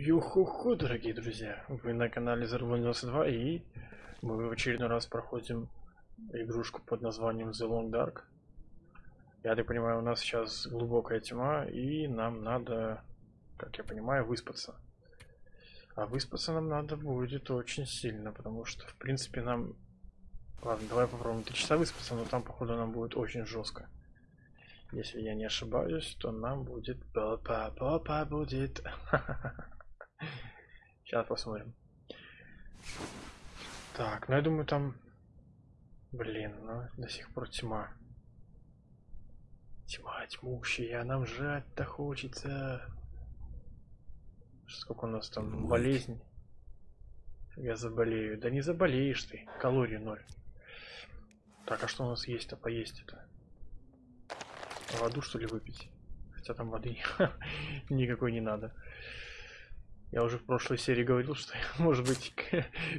Юху-ху, дорогие друзья! Вы на канале Зарубан 92 и мы в очередной раз проходим игрушку под названием The Long Dark. Я так понимаю, у нас сейчас глубокая тьма и нам надо, как я понимаю, выспаться. А выспаться нам надо будет очень сильно, потому что, в принципе, нам... Ладно, давай попробуем 3 часа выспаться, но там, походу, нам будет очень жестко. Если я не ошибаюсь, то нам будет... Папа, папа будет... Сейчас посмотрим. Так, ну я думаю там... Блин, ну до сих пор тьма. Тьма тьмущая, а нам жать-то хочется. Сколько у нас там болезнь? Я заболею. Да не заболеешь ты. Калории ноль. Так, а что у нас есть-то поесть это? Воду что ли выпить? Хотя там воды никакой не надо. Я уже в прошлой серии говорил, что может быть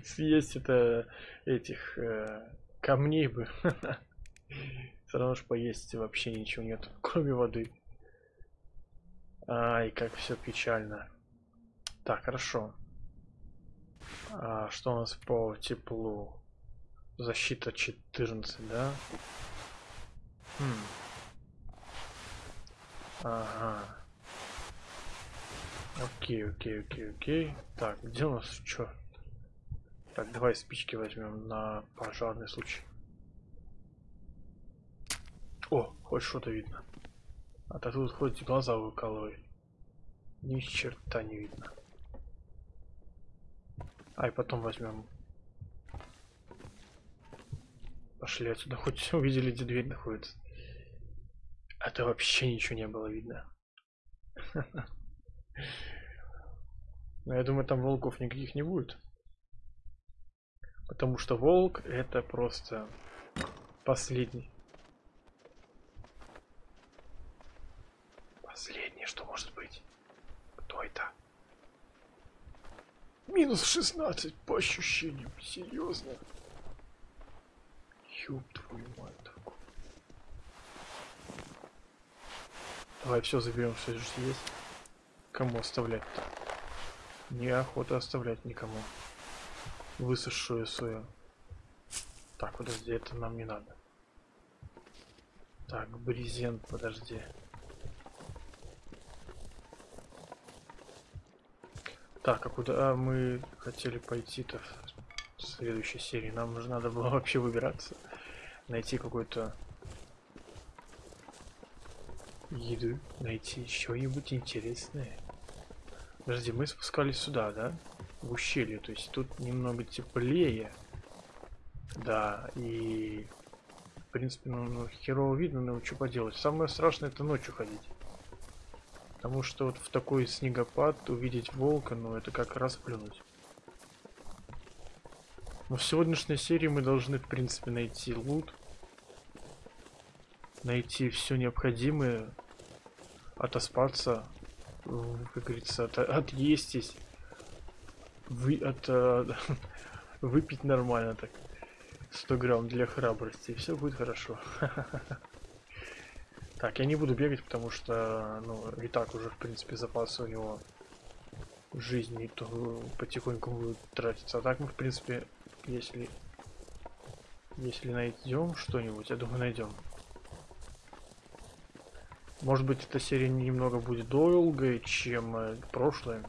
съесть это этих э, камней бы. Все равно ж поесть вообще ничего нет, кроме воды. Ай, как все печально. Так, хорошо. А, что у нас по теплу? Защита 14, да? Хм. Ага. Окей, окей, окей, окей. Так, где у нас что? Так, давай спички возьмем на пожарный случай. О, хоть что-то видно. А то тут хоть глаза выкалывай. Ни черта не видно. Ай, потом возьмем. Пошли отсюда, хоть увидели, где дверь находится. А то вообще ничего не было видно. Но я думаю, там волков никаких не будет. Потому что волк это просто последний. Последнее, что может быть. Кто это? Минус 16 по ощущениям. Серьезно. Ёб твою мать. Давай все заберем, все что есть. Кому оставлять-то? Неохота оставлять никому. Высохшую свою. Так, подожди, это нам не надо. Так, брезент, подожди. Так, а куда а мы хотели пойти-то в следующей серии? Нам уже надо было вообще выбираться. Найти какой-то еду, найти что-нибудь интересное. Подожди, мы спускались сюда, да? В ущелье, то есть тут немного теплее. Да, и... В принципе, ну, ну херово видно, но что поделать. Самое страшное это ночью ходить. Потому что вот в такой снегопад увидеть волка, ну это как раз плюнуть. Но в сегодняшней серии мы должны, в принципе, найти лут. Найти все необходимое. Отоспаться как говорится, от, отъестись, вы, от, э, выпить нормально так, 100 грамм для храбрости, и все будет хорошо. Так, я не буду бегать, потому что, ну, и так уже, в принципе, запасы у него жизни то потихоньку будут тратиться. А так мы, в принципе, если, если найдем что-нибудь, я думаю, найдем. Может быть, эта серия немного будет долгой, чем э, прошлая.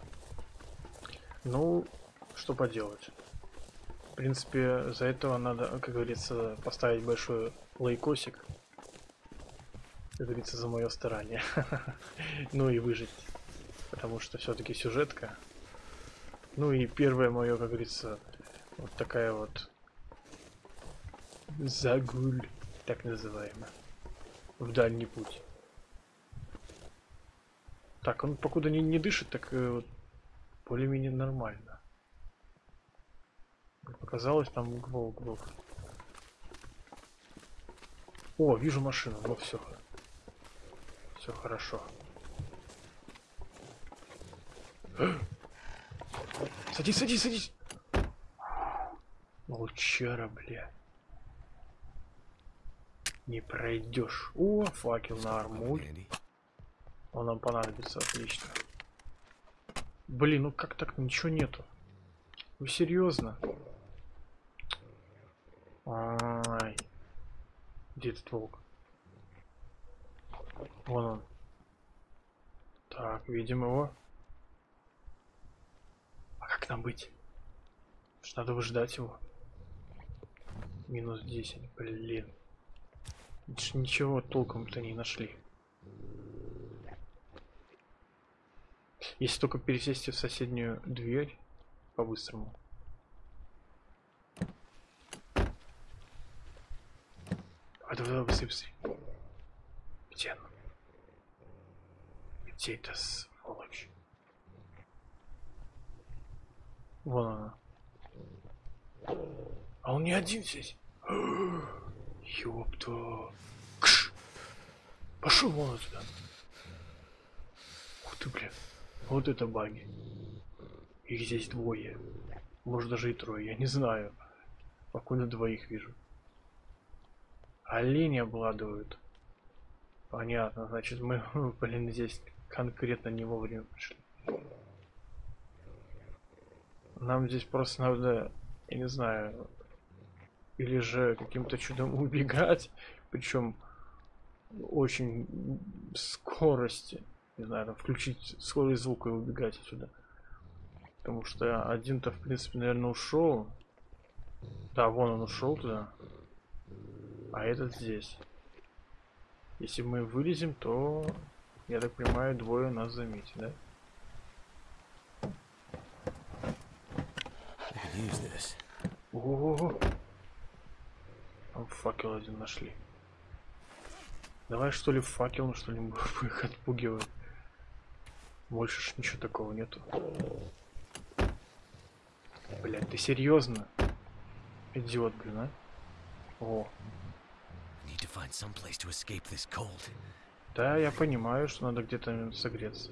Ну, что поделать. В принципе, за этого надо, как говорится, поставить большой лайкосик. Как говорится, за мое старание. ну и выжить. Потому что все-таки сюжетка. Ну и первое мое, как говорится, вот такая вот загуль, так называемая, в дальний путь. Так, он покуда не, не дышит, так э, более-менее нормально. Показалось, там волк был. О, вижу машину, ну все. Все хорошо. Садись, садись, садись. Волчара, бля. Не пройдешь. О, факел на армуль. Он нам понадобится, отлично. Блин, ну как так ничего нету? Вы серьезно? Ай. Где этот волк? Вон он. Так, видим его. А как нам быть? Что надо выждать его. Минус 10, блин. Ничего толком-то не нашли. Если только пересесть в соседнюю дверь по-быстрому. А давай, давай, быстрее, быстрее. Где она? Где это сволочь? Вон она. А он не один здесь. Ёпта. Кш. Пошел вон отсюда. Ух ты, блядь. Вот это баги. Их здесь двое. Может даже и трое, я не знаю. Покуда двоих вижу. Олени обладывают. Понятно, значит мы, блин, здесь конкретно не вовремя пришли. Нам здесь просто надо, я не знаю, или же каким-то чудом убегать, причем очень скорости не знаю, там, включить скорость звука и убегать отсюда. Потому что один-то, в принципе, наверное, ушел. Да, вон он ушел туда. А этот здесь. Если мы вылезем, то, я так понимаю, двое нас заметят, да? Ого! Там факел один нашли. Давай что ли факелом, что ли, их отпугивать. Больше ж ничего такого нету. Блять, ты серьезно? Идиот, блин, а? О. Да, я понимаю, что надо где-то согреться.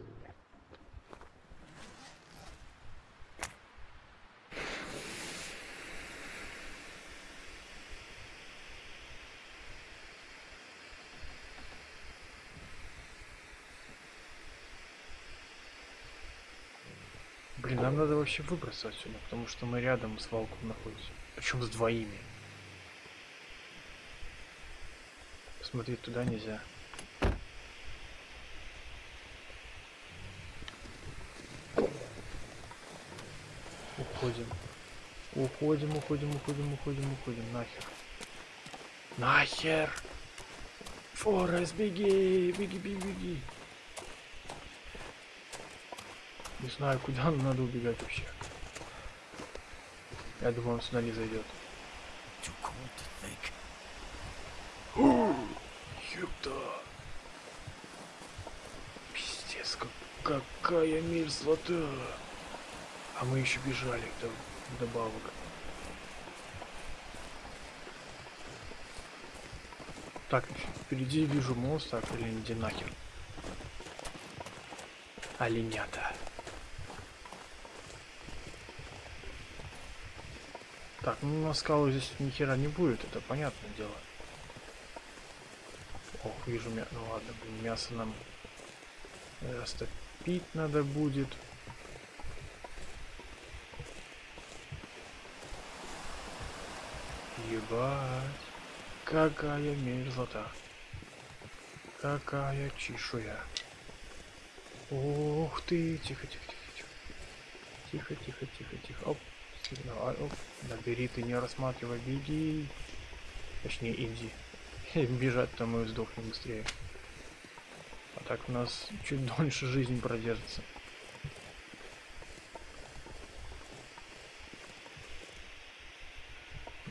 Блин, нам надо вообще выбраться отсюда, потому что мы рядом с волком находимся. Причем с двоими. Смотреть туда нельзя. Уходим. Уходим, уходим, уходим, уходим, уходим. Нахер. Нахер! Форест, беги, беги, беги, беги. Не знаю, куда нам надо убегать вообще. Я думаю, он сюда не зайдет. Ёпта. Пиздец, как, какая мерзлота. А мы еще бежали до, добавок. Так, впереди вижу мост, так, или иди нахер. Оленята. Так, ну на скалу здесь ни хера не будет, это понятное дело. Ох, вижу мясо. Ну ладно, блин, мясо нам растопить надо будет. Ебать. Какая мерзлота. Какая чешуя. Ух ты, тихо, тихо, тихо, тихо. Тихо, тихо, тихо, тихо. Оп. Давай, оп, набери, ты не рассматривай, беги. Точнее, иди. Бежать-то мы сдохнем быстрее. А так у нас чуть дольше жизнь продержится.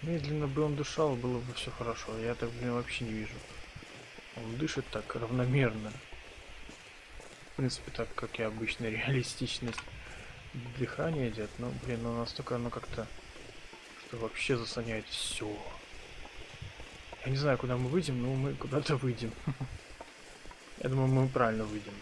Медленно бы он дышал, было бы все хорошо. Я так, блин, вообще не вижу. Он дышит так равномерно. В принципе, так, как и обычная реалистичность дыхание идет, но, блин, ну настолько оно как-то, что вообще заслоняет все. Я не знаю, куда мы выйдем, но мы куда-то выйдем. Я думаю, мы правильно выйдем.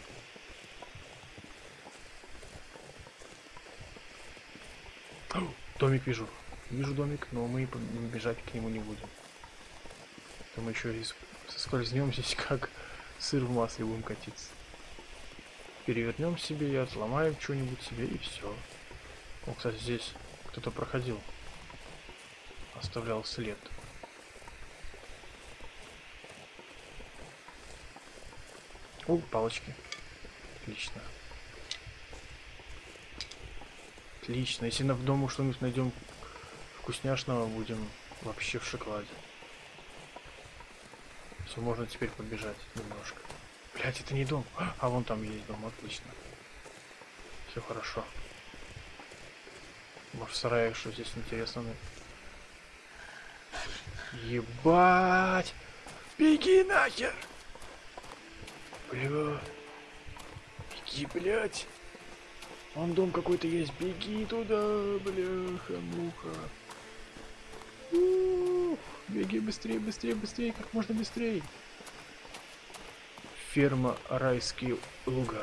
Домик вижу. Вижу домик, но мы бежать к нему не будем. То мы еще и соскользнем здесь, как сыр в масле будем катиться. Перевернем себе и отломаем что-нибудь себе и все. О, кстати, здесь кто-то проходил. Оставлял след. О, палочки. Отлично. Отлично. Если на в дому что-нибудь найдем вкусняшного, будем вообще в шоколаде. Все, можно теперь побежать немножко. Блять, это не дом. А, вон там есть дом, отлично. Все хорошо. Может в сарае что здесь интересно. Ебать! Беги нахер! Бля. Беги, блядь. Вон дом какой-то есть. Беги туда, бляха-муха. Беги быстрее, быстрее, быстрее, как можно быстрее. Ферма Райские луга.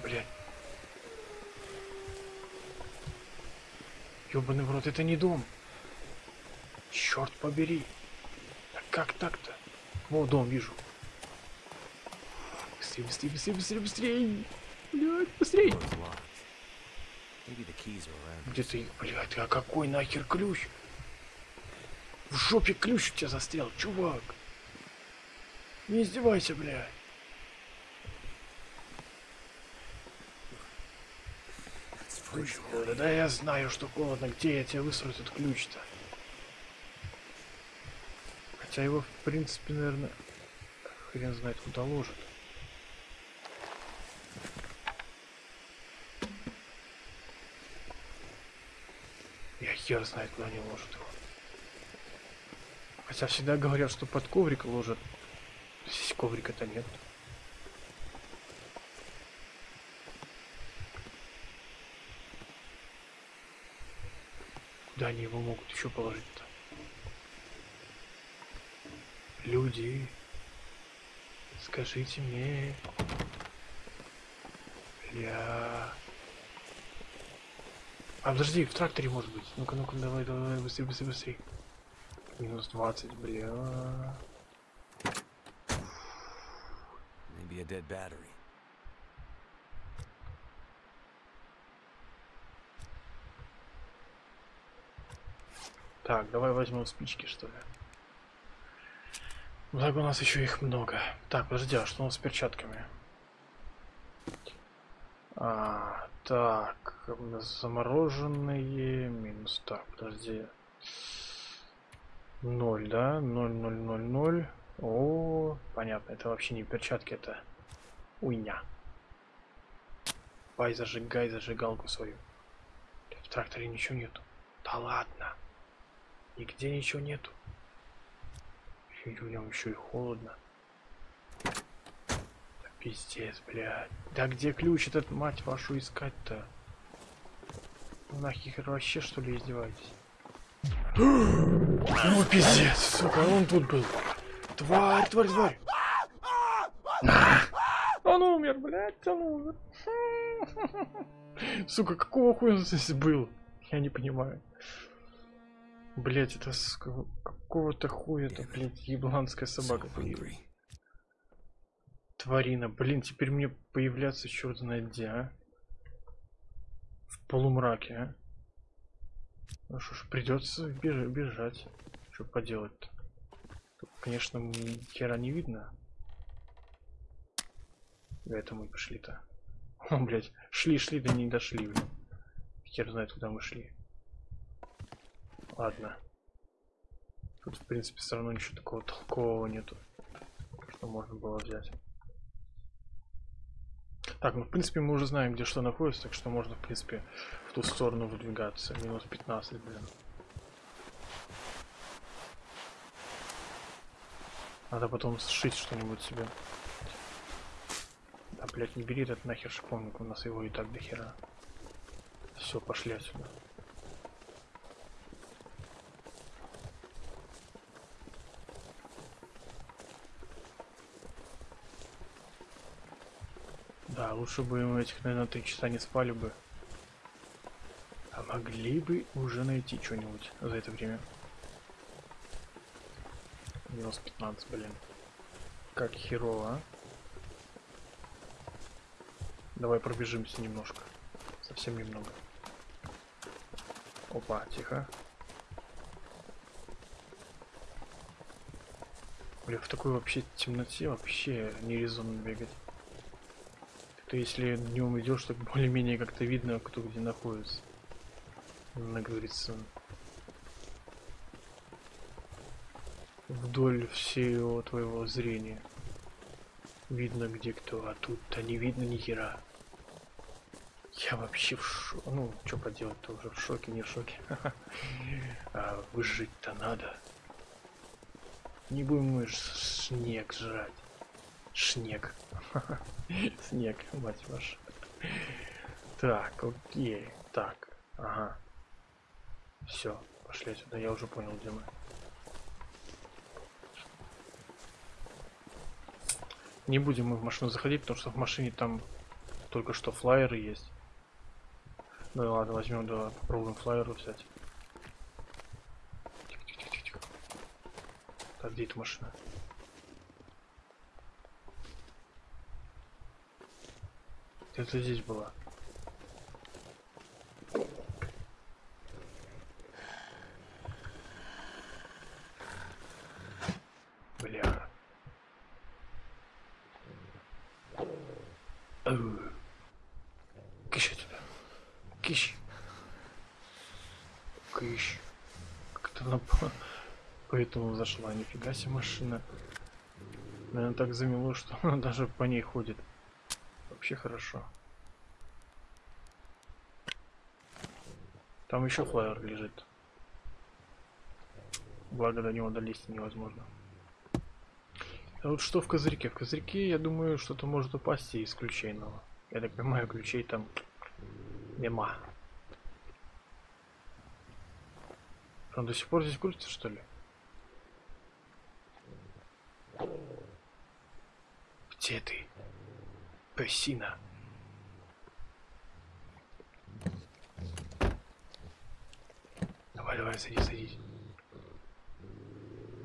Блядь. Ёбаный в рот, это не дом. Черт побери. Да как так-то? О, дом вижу. Быстрее, быстрее, быстрее, быстрее, быстрее. Блядь, быстрее. Где ты, блядь, а какой нахер ключ? В жопе ключ у тебя застрял, чувак. Не издевайся, блядь. Да, да я знаю, что холодно. Где я тебе высру этот ключ-то? Хотя его, в принципе, наверное, хрен знает куда ложат. Я хер знает, куда они ложат его. Хотя всегда говорят, что под коврик ложат. Здесь коврика-то нет. Куда они его могут еще положить-то? Люди, скажите мне, бля. А подожди, в тракторе может быть. Ну-ка, ну-ка, давай, давай, быстрее, быстрее, быстрее. Минус 20, бля. Maybe a dead battery. Так, давай возьмем спички, что ли. Благо у нас еще их много. Так, подожди, а что у нас с перчатками? А, так, замороженные минус. Так, подожди. Ноль, да? Ноль, ноль, ноль, ноль. О, понятно, это вообще не перчатки, это уйня. Пай, зажигай зажигалку свою. В тракторе ничего нету. Да ладно. Нигде ничего нету. Людям еще и холодно. Да пиздец, блядь. Да где ключ этот, мать вашу, искать-то? Нахер вообще что ли издеваетесь? Ну пиздец, сука, он тут был. Тварь, тварь, тварь. Он умер, блядь, он умер. Сука, какого хуя он здесь был? Я не понимаю. Блять, это сука, какого-то хуя это, блять, ебланская собака появилась. Тварина, блин, теперь мне появляться черт знает где, а? В полумраке, а? Ну что ж, придется бежать. Что поделать-то? Тут, конечно, ни хера не видно. Поэтому и пошли-то. О, блядь, шли-шли, да не дошли, блин. Хер знает, куда мы шли. Ладно. Тут, в принципе, все равно ничего такого толкового нету, что можно было взять. Так, ну, в принципе, мы уже знаем, где что находится, так что можно, в принципе, в ту сторону выдвигаться. Минус 15, блин. Надо потом сшить что-нибудь себе. Да, блядь, не бери этот нахер шиповник, у нас его и так до хера. Все, пошли отсюда. Да, лучше бы мы этих, наверное, три часа не спали бы. А могли бы уже найти что-нибудь за это время. Минус 15, блин. Как херово, а? Давай пробежимся немножко. Совсем немного. Опа, тихо. Бля, в такой вообще темноте вообще не резонно бегать. То если днем идешь, так более-менее как-то видно, кто где находится. Как говорится, вдоль всего твоего зрения. Видно где кто, а тут-то не видно ни хера. Я вообще в шоке. Ну, что поделать-то уже в шоке, не в шоке. А выжить-то надо. Не будем мы снег жрать. Шнег. Снег, мать ваша. Так, окей. Так, ага. Все, пошли сюда. Я уже понял, где мы. Не будем мы в машину заходить, потому что в машине там только что флайеры есть. Ну и ладно, возьмем, да, попробуем флайеры взять. Тихо, тихо, тихо, тихо. Так, где эта машина? Это здесь была. Бля. Ау. Кыш отсюда. Кыш. Кыш. Как-то она по... поэтому зашла. Нифига себе машина. Наверное, так замело, что она даже по ней ходит. Вообще хорошо. Там еще флайер лежит. Благо до него долезть невозможно. А вот что в козырьке? В козырьке, я думаю, что-то может упасть из ключей, но я так понимаю, ключей там нема. Он до сих пор здесь крутится, что ли? Где ты? Песина. Давай, давай, садись, садись.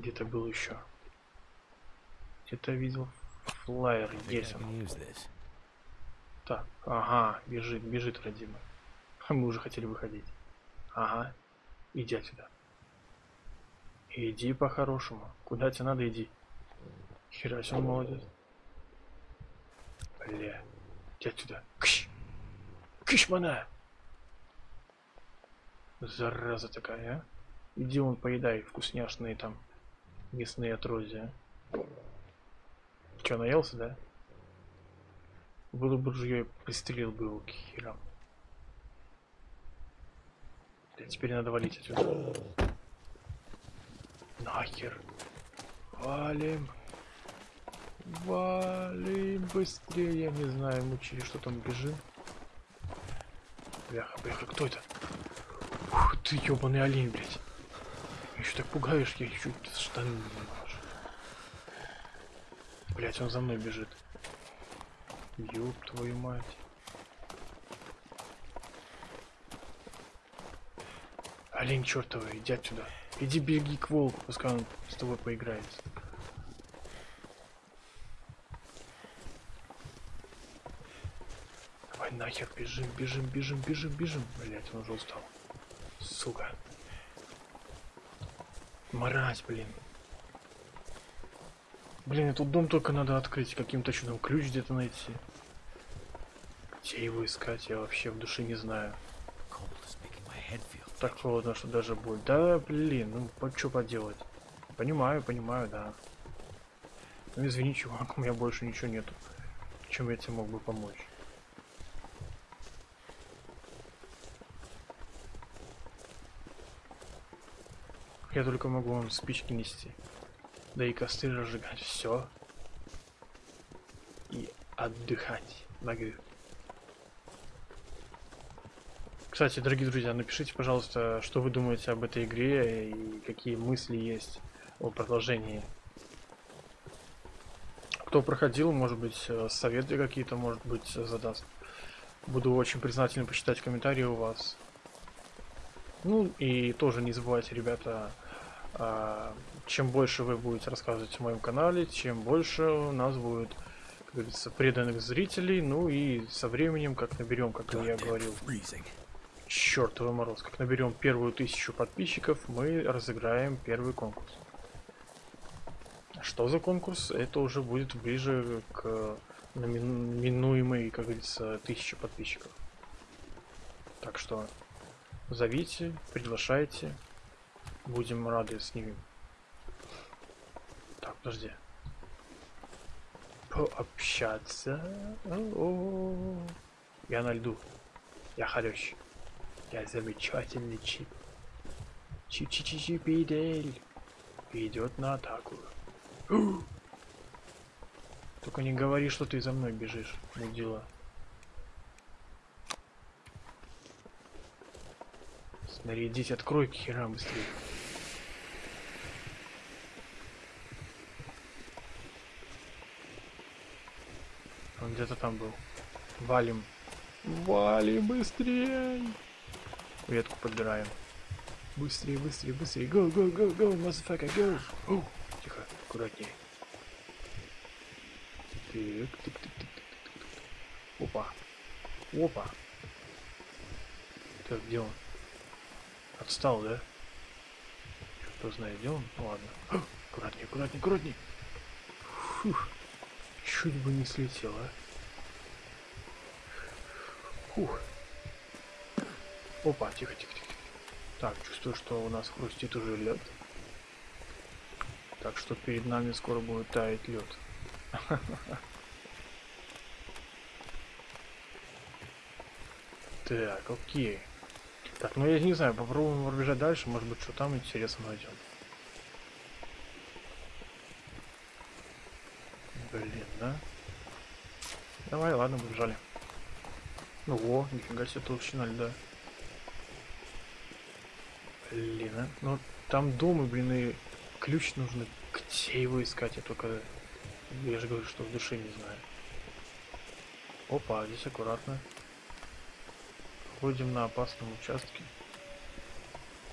Где-то был еще. Где-то видел флайер. Есть он. Так, ага, бежит, бежит, родимый. Мы уже хотели выходить. Ага, иди отсюда. Иди по-хорошему. Куда тебе надо, иди. Хера себе, молодец. Бля. Иди отсюда. Кыш! Кыш, мана! Зараза такая, а? Иди он поедай вкусняшные там мясные отродья. Че, наелся, да? Было бы ружье, пристрелил бы его к херам. Да, теперь надо валить отсюда. Нахер. Валим. Валим быстрее, я не знаю, мы через что там бежим. Бляха, бляха, кто это? Ух ты, ебаный олень, блядь. Еще так пугаешь, я чуть штаны не можу. Блять, он за мной бежит. Ёб твою мать. Олень чертовый, иди отсюда. Иди беги к волку, пускай он с тобой поиграет. Нахер, бежим, бежим, бежим, бежим, бежим. Блять, он уже устал. Сука. Мразь, блин. Блин, этот дом только надо открыть, каким-то чудом ключ где-то найти. Где его искать, я вообще в душе не знаю. Так холодно, что даже боль. Да, блин, ну что поделать? Понимаю, понимаю, да. Ну извини, чувак, у меня больше ничего нету. Чем я тебе мог бы помочь? Я только могу вам спички нести. Да и костры разжигать. Все. И отдыхать. Могу. Кстати, дорогие друзья, напишите, пожалуйста, что вы думаете об этой игре и какие мысли есть о продолжении. Кто проходил, может быть, э, советы какие-то, может быть, задаст. Буду очень признателен почитать комментарии у вас. Ну и тоже не забывайте, ребята, чем больше вы будете рассказывать в моем канале, чем больше у нас будет, как говорится, преданных зрителей, ну и со временем, как наберем, как я говорил, чертовый мороз, как наберем первую тысячу подписчиков, мы разыграем первый конкурс. Что за конкурс? Это уже будет ближе к номинуемой, как говорится, тысяче подписчиков. Так что зовите, приглашайте. Будем рады с ними. Так, подожди. Пообщаться. О-о-о. Я на льду. Я хороший. Я замечательный чип. Чип-чип-чип-чипидель. Идет на атаку. Только не говори, что ты за мной бежишь, мудила. Смотри, идите, открой к херам быстрее. Где-то там был. Валим. Валим быстрее. Ветку подбираем. Быстрее, быстрее, быстрее. Go, go, go, go, motherfucker, go. Оу, Тихо, аккуратнее. Так, тык, тык, тык, тык, тык, тык. Опа. Опа. Так, где он? Отстал, да? Кто знает, где он? Ну, ладно. О, Аккуратнее, аккуратнее, аккуратнее. Фух. Чуть бы не слетел, а. Фух. Опа, тихо, тихо, тихо. Так, чувствую, что у нас хрустит уже лед. Так что перед нами скоро будет таять лед. Так, окей. Так, ну я не знаю, попробуем пробежать дальше, может быть, что там интересно найдем. Блин, да? Давай, ладно, побежали. Ну, о, нифига себе толщина льда. Блин, а? Ну, там дома, блин, и ключ нужно. Где его искать? Я только... Я же говорю, что в душе не знаю. Опа, здесь аккуратно. Ходим на опасном участке.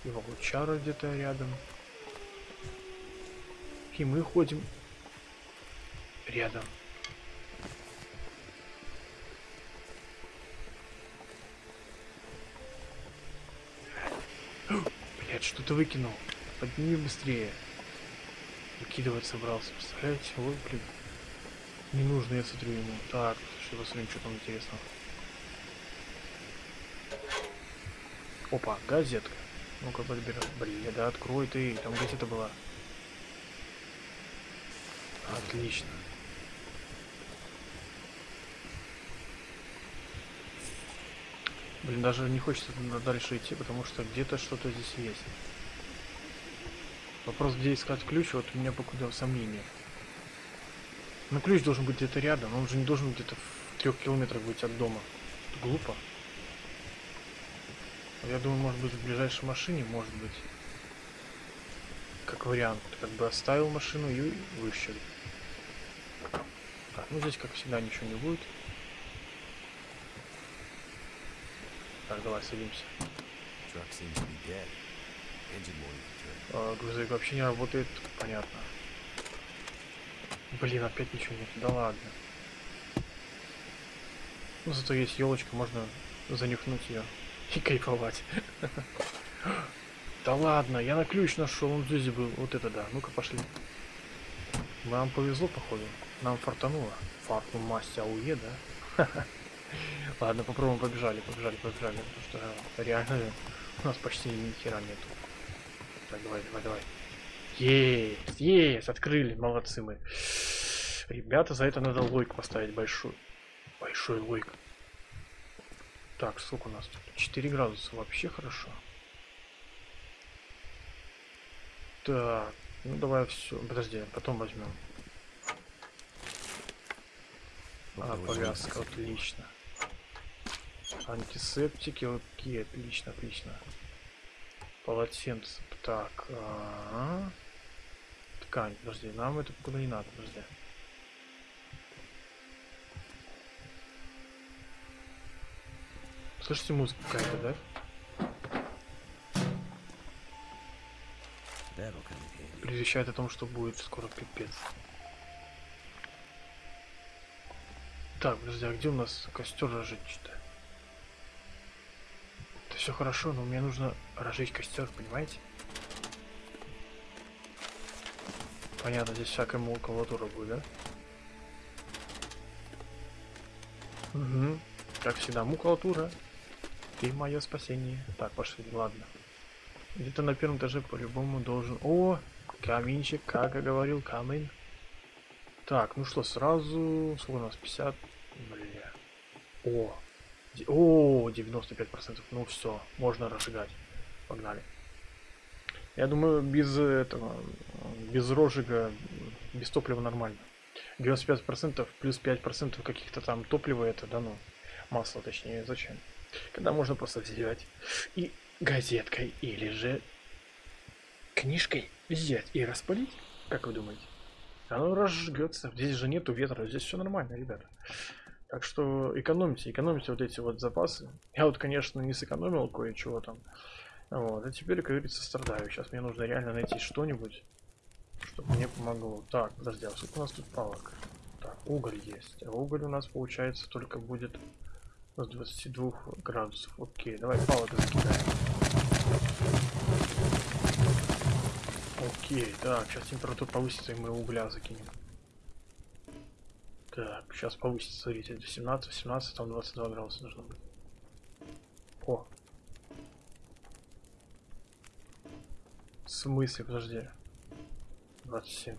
И волчара где-то рядом. И мы ходим рядом. Блять, что ты выкинул? Подними быстрее. Выкидывать собрался, представляете? Вот, блин. Не нужно, я смотрю ему. Так, слушай, посмотрим, что там интересного. Опа, газетка. Ну-ка, подбирай. Блин, да открой ты. Там газета была. Отлично. Блин, даже не хочется дальше идти, потому что где-то что-то здесь есть. Вопрос, где искать ключ, вот у меня покуда сомнения. Но ключ должен быть где-то рядом, он же не должен где-то в трех километрах быть от дома. Это глупо. Я думаю, может быть в ближайшей машине, может быть. Как вариант. Как бы оставил машину и вышел. Так, ну здесь как всегда ничего не будет. Так, давай садимся. А, грузовик вообще не работает, понятно. Блин, опять ничего нет. Да ладно. Ну зато есть елочка, можно занюхнуть ее и кайфовать. Да ладно, я на ключ нашел, он здесь был. Вот это да. Ну-ка пошли. Нам повезло, походу. Нам фартануло. Фарту масти ауе, да? Ладно, попробуем, побежали, побежали, побежали. Потому что реально у нас почти ни хера нету. Так, давай, давай, давай. Есть, есть, открыли, молодцы мы. Ребята, за это надо лойк поставить большой. Большой лойк. Так, сколько у нас тут? 4 градуса, вообще хорошо. Так, ну давай все. Подожди, потом возьмем. А, повязка, отлично. Антисептики, окей, отлично, отлично. Полотенце, так. а Ткань, подожди, нам это куда не надо, подожди. Слышите, музыка какая-то, да? Предвещает о том, что будет скоро пипец. Так, подожди, а где у нас костер разжечь-то? Все хорошо, но мне нужно разжечь костер, понимаете? Понятно, здесь всякая макулатура будет, да? Угу. Как всегда, макулатура. Ты мое спасение. Так, пошли, ладно. Где-то на первом этаже по-любому должен... О, каменчик, как я говорил, камень. Так, ну что, сразу... Сколько у нас? 50? Бля. О. О, 95%. Ну все, можно разжигать. Погнали. Я думаю, без этого, без розжига, без топлива нормально. 95% плюс 5% каких-то там топлива это, да ну, масло точнее, зачем? Когда можно просто взять и газеткой или же книжкой взять и распалить, как вы думаете? Оно разжгется. Здесь же нету ветра, здесь все нормально, ребята. Так что экономьте, экономьте вот эти вот запасы. Я вот, конечно, не сэкономил кое-чего там. Вот, а теперь, как говорится, страдаю. Сейчас мне нужно реально найти что-нибудь, чтобы мне помогло. Так, подожди, а сколько у нас тут палок? Так, уголь есть. А уголь у нас, получается, только будет с 22 градусов. Окей, давай палок закидаем. Окей, так, сейчас температура повысится, и мы угля закинем. Так, сейчас повысится, смотрите, 17, 18, там 22 градуса должно быть. О. В смысле, подожди. 27.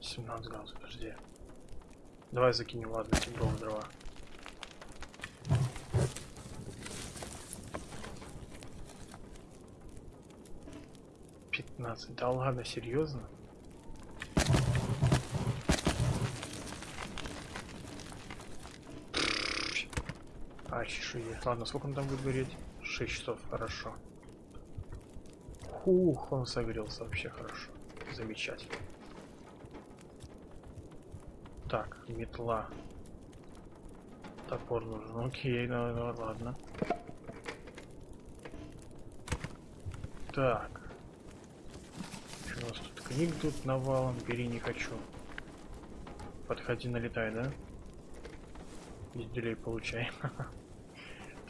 17 градусов, подожди. Давай закинем, ладно, кедровые дрова. Пятнадцать. Да ладно, серьезно? А. Ладно, сколько он там будет гореть? 6 часов, хорошо. Хух, он согрелся вообще хорошо. Замечательно. Так, метла. Топор нужен. Окей, ну, ну ладно. Так. Что у нас тут? Книг тут навалом. Бери не хочу. Подходи, налетай, да? Изделий получаем.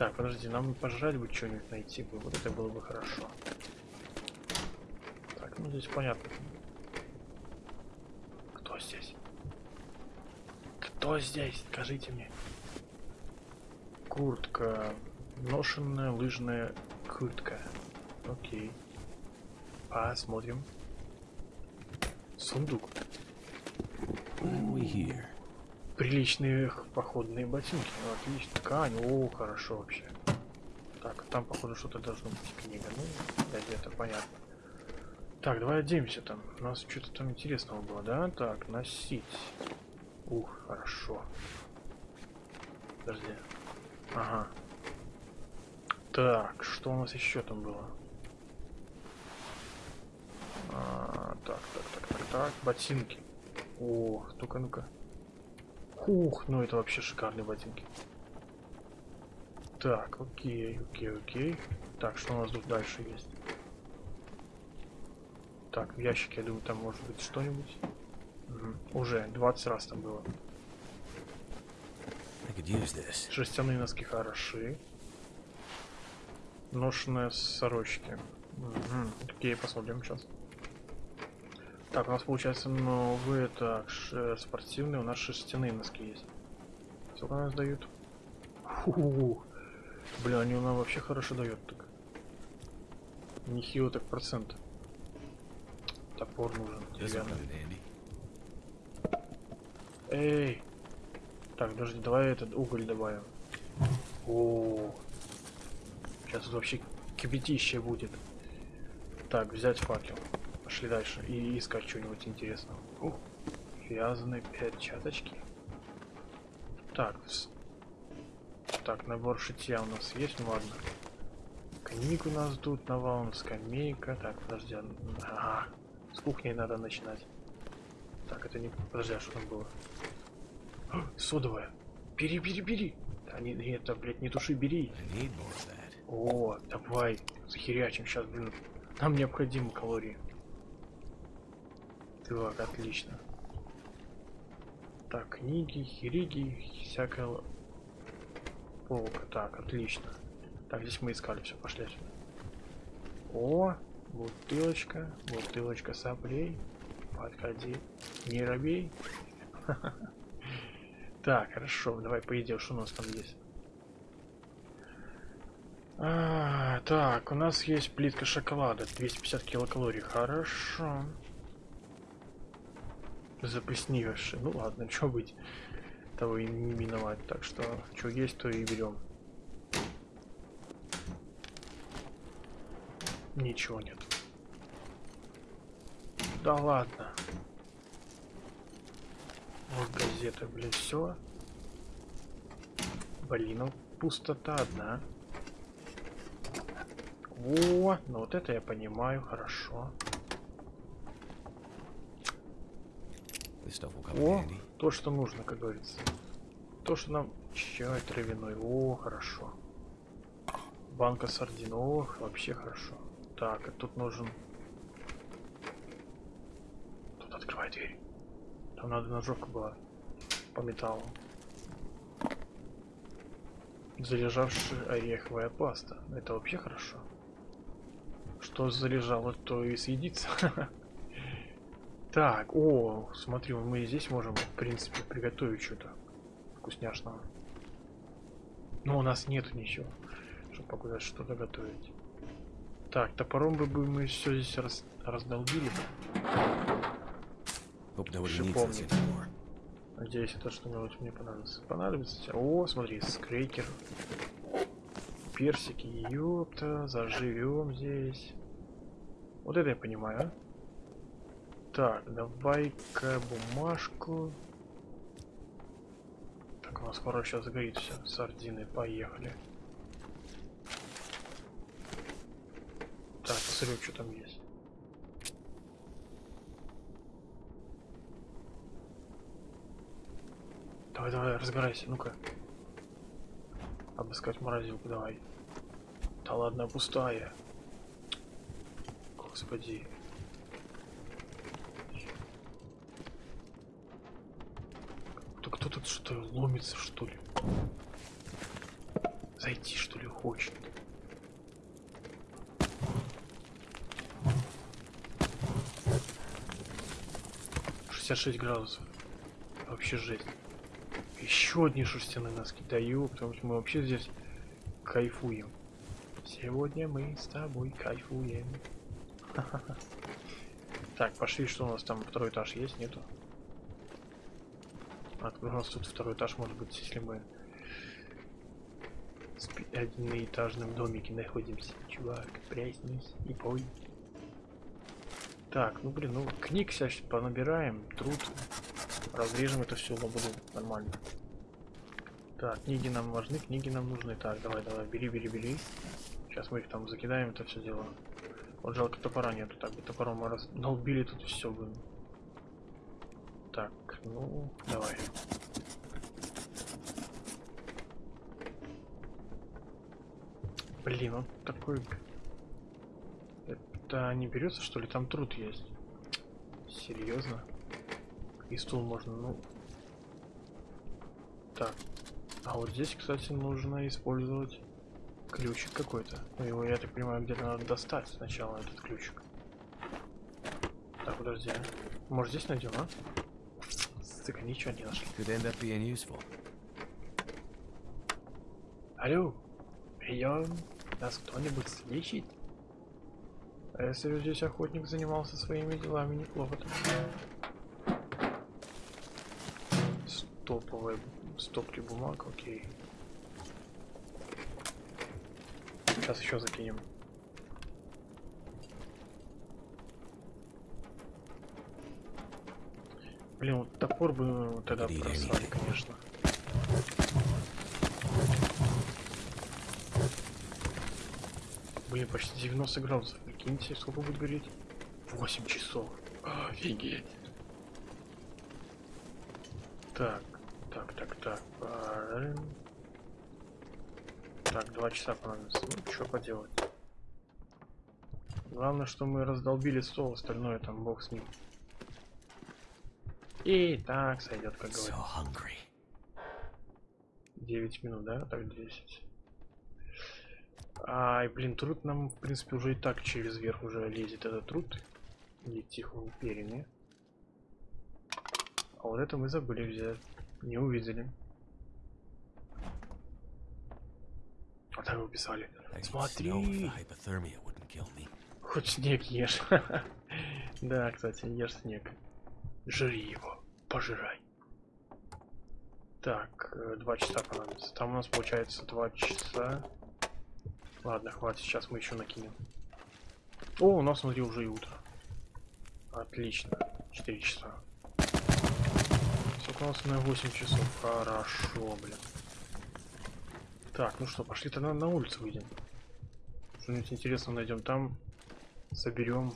Так, подожди, нам пожрать бы что-нибудь найти бы. Вот это было бы хорошо. Так, ну здесь понятно. Кто здесь? Кто здесь? Скажите мне. Куртка. Ношенная лыжная куртка. Окей. Посмотрим. Сундук. Have we here? Приличные походные ботинки. Ну, отлично. Ткань. О, хорошо вообще. Так, там, походу, что-то должно быть книга. Ну, это понятно. Так, давай оденемся там. У нас что-то там интересного было, да? Так, носить. Ух, хорошо. Подожди. Ага. Так, что у нас еще там было? А, так, так, так, так, так. Ботинки. Ох, ну-ка, ну-ка. Ух, ну это вообще шикарные ботинки. Так, окей, окей, окей. Так, что у нас тут дальше есть? Так, в ящике, я думаю, там может быть что-нибудь. Мгм, Уже 20 раз там было. Use this. Шерстяные носки хороши. Ношенные сорочки. Мгм, Окей, посмотрим сейчас. Так, у нас получается новые, так, ш- спортивные, у нас шерстяные носки есть. Сколько у нас дают? Фу, Бля, они нам вообще хорошо дают так. Нехило так процент. Топор нужен. Эй! Так, подожди, давай этот уголь добавим. О, сейчас тут вообще кипятище будет. Так, взять факел. Пошли дальше и искать что-нибудь интересного. Ух, вязаные перчаточки. Так, так, набор шитья у нас есть, ну ладно. Книг у нас тут навалом, скамейка. Так, подожди, а, с кухней надо начинать. Так, это не... Подожди, а что там было? А, Содовая. Бери, бери, бери. Да не, не, это, блядь, не туши, бери. О, давай, захерячим сейчас, блин. Нам необходимы калории. Так, отлично. Так, книги, хириги, всякая полка. Так, отлично. Так, здесь мы искали, все, пошли отсюда. О, бутылочка, бутылочка соплей. Подходи, не робей. Так, хорошо, давай поедем, что у нас там есть. А, так, у нас есть плитка шоколада, 250 килокалорий, хорошо. Запреснивший, ну ладно, что быть, того и не миновать, так что, что есть, то и берем. Ничего нет. Да ладно. Вот газета, блин, все. Блин, ну пустота одна. О, ну вот это я понимаю, хорошо. О, то, что нужно, как говорится. То, что нам... Чай травяной. О, хорошо. Банка сардин. Вообще хорошо. Так, а тут нужен... Тут открывай дверь. Там надо ножовка была. По металлу. Залежавшая ореховая паста. Это вообще хорошо. Что залежало, то и съедится. Так, о, смотри, мы и здесь можем, в принципе, приготовить что-то вкусняшного. Но у нас нету ничего, чтобы покуда что-то готовить. Так, топором бы мы все здесь раз, раздолбили anymore. Надеюсь, это что-нибудь мне понадобится. Понадобится. О, смотри, скрейкер. Персики, ёпта, заживем здесь. Вот это я понимаю, а? Так, давай-ка бумажку. Так, у нас скоро сейчас загорит все. Сардины, поехали. Так, посмотрю, что там есть. Давай, давай, разгорайся, ну-ка. Обыскать морозилку, давай. Да ладно, пустая. Господи. Да кто тут что ломится, что ли? Зайти, что ли, хочет? Шестьдесят шесть градусов. Вообще жесть. Еще одни шерстяные носки даю, потому что мы вообще здесь кайфуем. Сегодня мы с тобой кайфуем. Так, пошли, что у нас там второй этаж есть, нету? Откуда у нас тут второй этаж может быть, если мы в одноэтажном домике находимся? Чувак, проснись и пой. Так, ну блин, ну книг сейчас понабираем, труд. Разрежем это все лободу нормально. Так, книги нам важны, книги нам нужны. Так, давай, давай, бери, бери, бери. Сейчас мы их там закидаем, это все дело. Вот жалко топора нету, так бы топором мы раз... долбили тут все бы. Так, ну, давай. Блин, он такой... Это не берется, что ли? Там труд есть. Серьезно? И стул можно, ну... Так. А вот здесь, кстати, нужно использовать ключик какой-то. Ну, его, я так понимаю, где-то надо достать сначала этот ключик. Так, подожди. а. Может, здесь найдем, а? Сука, ничего не нашли. Could end up being useful. Алло, прием. Нас кто-нибудь слышит? А если здесь охотник занимался своими делами, неплохо так. Стоповые стопки бумаг, окей. Сейчас еще закинем. Блин, вот топор бы тогда Иди, бросали, иди. конечно. Блин, почти 90 градусов. Прикиньте, сколько будет гореть? 8 часов. Офигеть. Так, так, так, так. Так, два часа понадобится. Ну, что поделать. Главное, что мы раздолбили стол, остальное там бог с ним. И так сойдет, как So говорится. hungry. 9 минут, да? Так, 10. Ай, блин, труд нам, в принципе, уже и так через верх уже лезет этот труд. И тихо империи, А вот это мы забыли взять. Не увидели. А так вы писали. Смотри. Хоть снег ешь. да, кстати, ешь снег. Жри его. Пожирай. Так, э, два часа понадобится. Там у нас получается два часа. Ладно, хватит, сейчас мы еще накинем. О, у нас смотри уже и утро. Отлично. 4 часа. Сколько у нас на 8 часов? Хорошо, блин. Так, ну что, пошли тогда на улицу выйдем. Что-нибудь интересного найдем там. Соберем.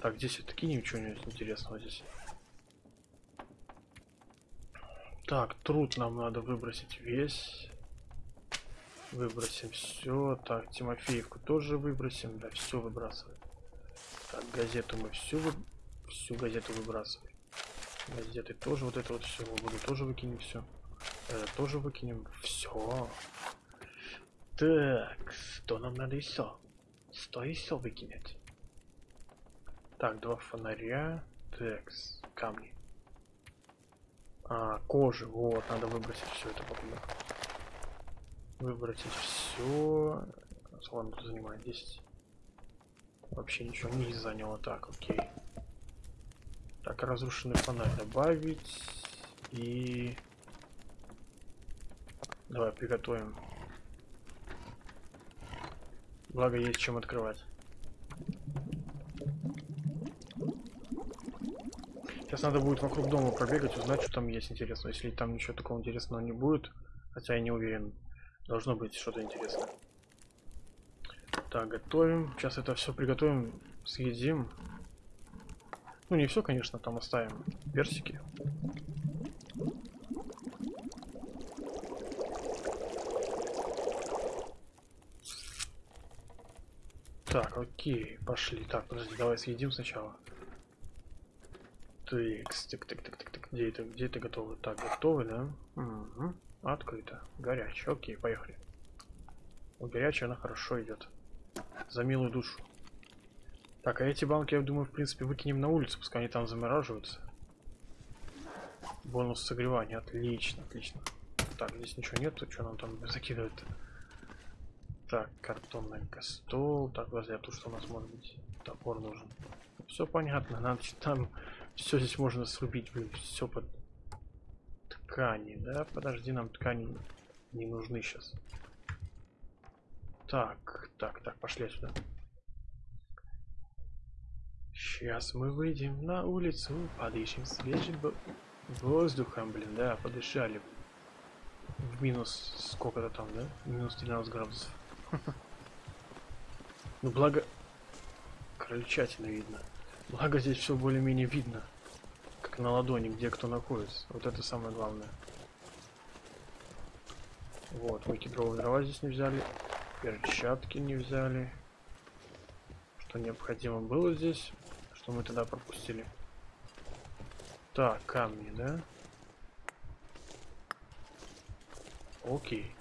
Так, здесь все-таки ничего нет интересного здесь. Так, труд нам надо выбросить весь. Выбросим все. Так, Тимофеевку тоже выбросим. Да, все выбрасываем. Так, газету мы всю, вы... всю газету выбрасываем. Газеты тоже, вот это вот все, воду тоже выкинем все. Это тоже выкинем. Все. Так, что нам надо еще? Что еще выкинуть? Так, два фонаря. Текс, камни. А, кожи. Вот, надо выбросить все это походу. Выбросить все. Сколько занимает? 10. Вообще ничего не заняло. Так, окей. Так, разрушенный фонарь добавить. И... Давай приготовим. Благо есть чем открывать. Сейчас надо будет вокруг дома пробегать, узнать, что там есть интересного. Если там ничего такого интересного не будет, хотя я не уверен, должно быть что-то интересное. Так, готовим. Сейчас это все приготовим, съедим. Ну, не все, конечно, там оставим персики. Так, окей, пошли. Так, подожди, давай съедим сначала. Тыкс, тык, тык, тык, тык, тык. Где это, где это готово? Так, готовы, да? Угу. Открыто. Горячий. Окей, поехали. Вот горячая, она хорошо идет. За милую душу. Так, а эти банки, я думаю, в принципе, выкинем на улицу, пускай они там замораживаются. Бонус согревания. Отлично, отлично. Так, здесь ничего нету, что нам там закидывают -то? Так, картонный стол. Так, подожди, а тут что у нас может быть? Топор нужен. Все понятно, надо там все здесь можно срубить, блин, все под ткани, да? Подожди, нам ткани не нужны сейчас. Так, так, так, пошли сюда. Сейчас мы выйдем на улицу, подышим свежим во- воздухом, блин, да, подышали. В минус сколько-то там, да? Минус 13 градусов. Ну, благо... Крольчатина видно. Благо здесь все более-менее видно. Как на ладони, где кто находится. Вот это самое главное. Вот, мы кедровые дрова здесь не взяли. Перчатки не взяли. Что необходимо было здесь, что мы тогда пропустили. Так, камни, да? Окей.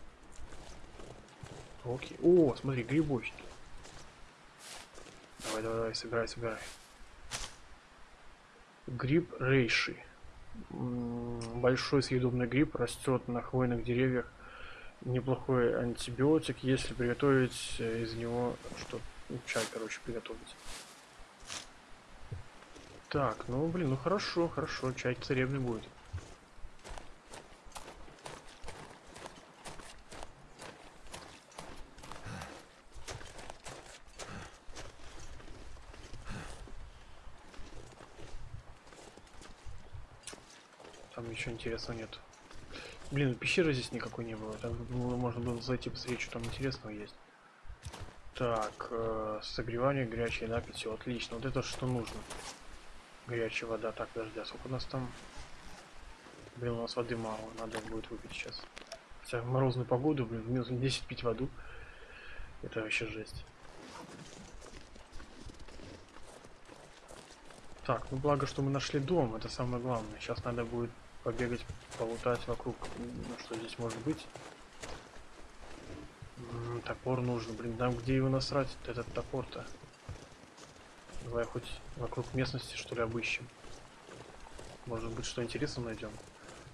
Окей. О, смотри, грибочки. Давай, давай, давай, собирай, собирай. Гриб рейши. Большой съедобный гриб растет на хвойных деревьях. Неплохой антибиотик, если приготовить э, из него что чай, короче, приготовить. Так, ну блин, ну хорошо, хорошо, чай царевный будет. Там ничего интересного нет. Блин, пещеры здесь никакой не было. Там можно было зайти посмотреть, что там интересного есть. Так, э, согревание, горячая еда, питье. Отлично. Вот это что нужно. Горячая вода. Так, подожди, а сколько у нас там? Блин, у нас воды мало. Надо будет выпить сейчас. Хотя в морозную погоду, блин, в минус 10 пить воду. Это вообще жесть. Так, ну благо, что мы нашли дом, это самое главное. Сейчас надо будет побегать, полутать вокруг, ну, что здесь может быть. М, топор нужен, блин, там где его насрать, этот топор-то? Давай хоть вокруг местности, что ли, обыщем. Может быть, что интересно найдем.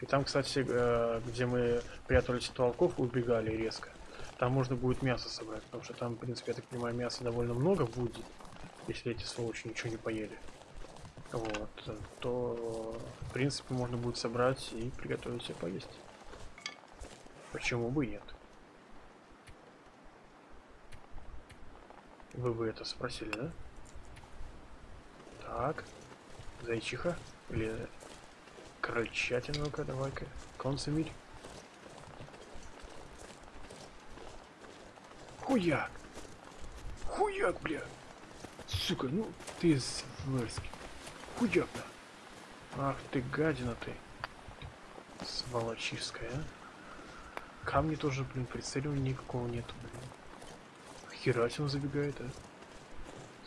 И там, кстати, э, где мы прятались от волков убегали резко, там можно будет мясо собрать, потому что там, в принципе, я так понимаю, мяса довольно много будет, если эти сволочи ничего не поели. Вот, то, в принципе, можно будет собрать и приготовить себе поесть. Почему бы нет? Вы бы это спросили, да? Так, зайчиха или крольчатина, давай-ка, консумирь. Хуяк! Хуяк, бля! Сука, ну ты зверский. Хуяк, да. Ах ты, гадина ты. Сволочистская, а. Камни тоже, блин, прицеливания никакого нету, блин. Херась он забегает, а.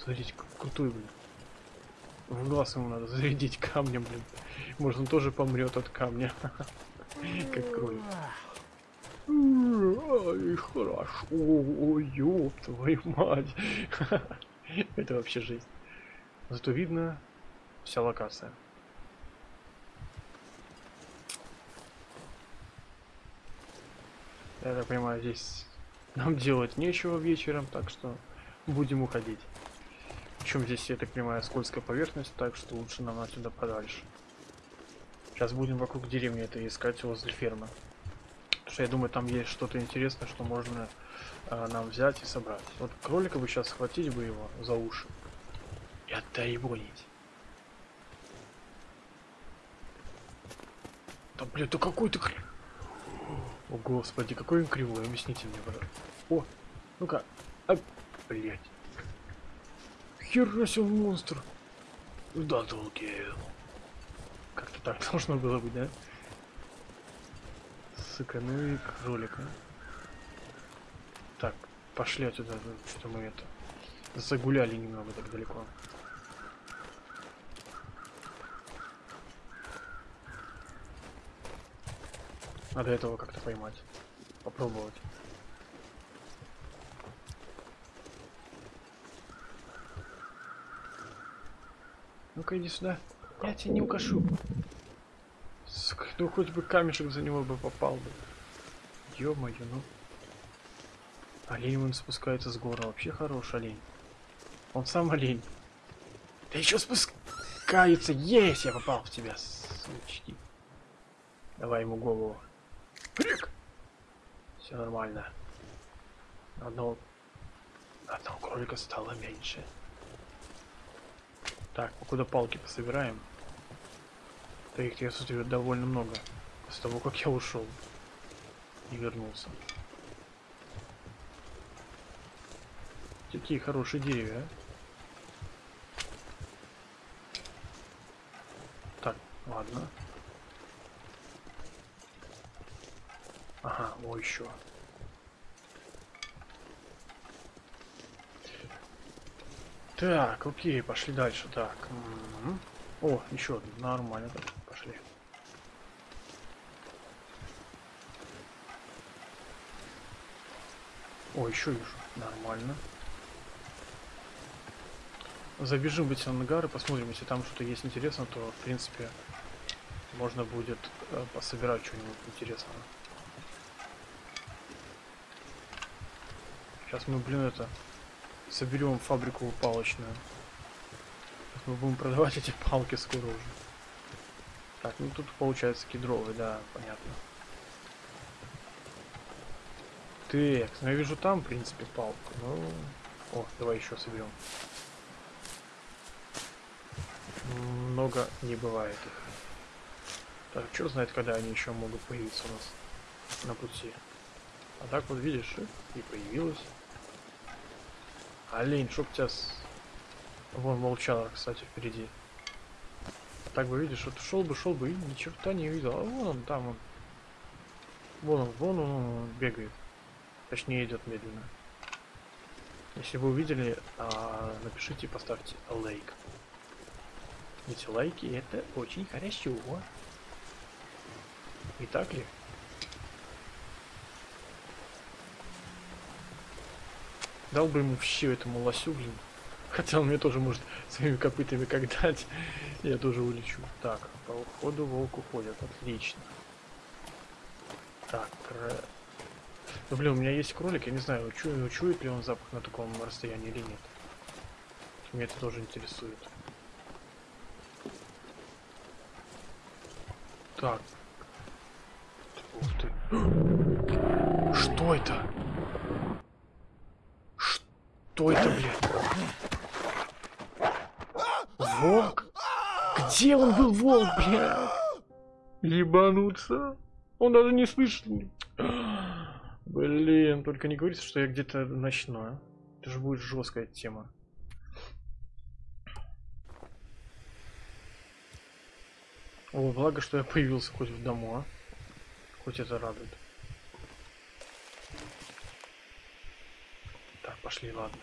Смотрите, как крутой, блин. В глаз ему надо зарядить камнем, блин. Может он тоже помрет от камня. Как кролик. Ай, хорошо, ой, ёб твою мать. Это вообще жизнь. Зато видно вся локация. Я так понимаю, здесь нам делать нечего вечером, так что будем уходить. Причем здесь, я так понимаю, скользкая поверхность, так что лучше нам отсюда подальше. Сейчас будем вокруг деревни это искать возле фермы. Потому что я думаю, там есть что-то интересное, что можно э, нам взять и собрать. Вот кролика бы сейчас схватить бы его за уши и отдоебонить. Да, блядь, да какой ты кри... О, господи, какой он кривой, объясните мне, брат. О, ну-ка, а, блядь. Хера монстр. Да, толкею. Как-то так должно было быть, да? Сука, ну и кролика. Так, пошли отсюда, что мы это... Загуляли немного так далеко. Надо этого как-то поймать. Попробовать. Ну-ка иди сюда. Я тебя не укашу. Ну хоть бы камешек за него бы попал бы. Ё-моё, ну. Олень он спускается с горы. Вообще хороший олень. Он сам олень. Да еще спускается. Есть, я попал в тебя, сучки. Давай ему голову. Крик. Все нормально. Одного, одного кролика стало меньше. Так, покуда палки пособираем. Да их, я смотрю, довольно много. С того, как я ушел. И вернулся. Какие хорошие деревья, а? Так, ладно. Ага, о, еще. Так, окей, пошли дальше. Так. М -м -м. О, еще нормально. Так, пошли. О, еще вижу. Нормально. Забежим в эти ангары, посмотрим, если там что-то есть интересно, то, в принципе, можно будет э, пособирать что-нибудь интересного. Сейчас мы, блин, это соберем фабрику палочную. Мы будем продавать эти палки скоро уже. Так, ну тут получается кедровый, да, понятно. Так, ну я вижу там, в принципе, палку. Ну, о, давай еще соберем. Много не бывает их. Так, что знает, когда они еще могут появиться у нас на пути. А так вот видишь, и появилась. Олень, чтоб тебя с... Вон молчала, кстати, впереди. Так бы видишь, вот шел бы, шел бы и ни черта не видел. А вон он там он. Вон он, вон он, он бегает. Точнее идет медленно. Если вы увидели, а, напишите, поставьте лайк. Эти лайки это очень хорошо. Не так ли? Дал бы ему все этому лосю, блин. Хотя он мне тоже может своими копытами как дать. Я тоже улечу. Так, по уходу волк уходит. Отлично. Так, кра... Ну, блин, у меня есть кролик, я не знаю, учу, учует ли он запах на таком расстоянии или нет. Меня это тоже интересует. Так. Ух ты. Что это? Что это, блядь? Волк? Где он был, волк, блядь? Ебануться? Он даже не слышит. Блин, только не говорится, что я где-то ночной. Это же будет жесткая тема. О, благо, что я появился хоть в дому, а. Хоть это радует. Так, пошли, ладно.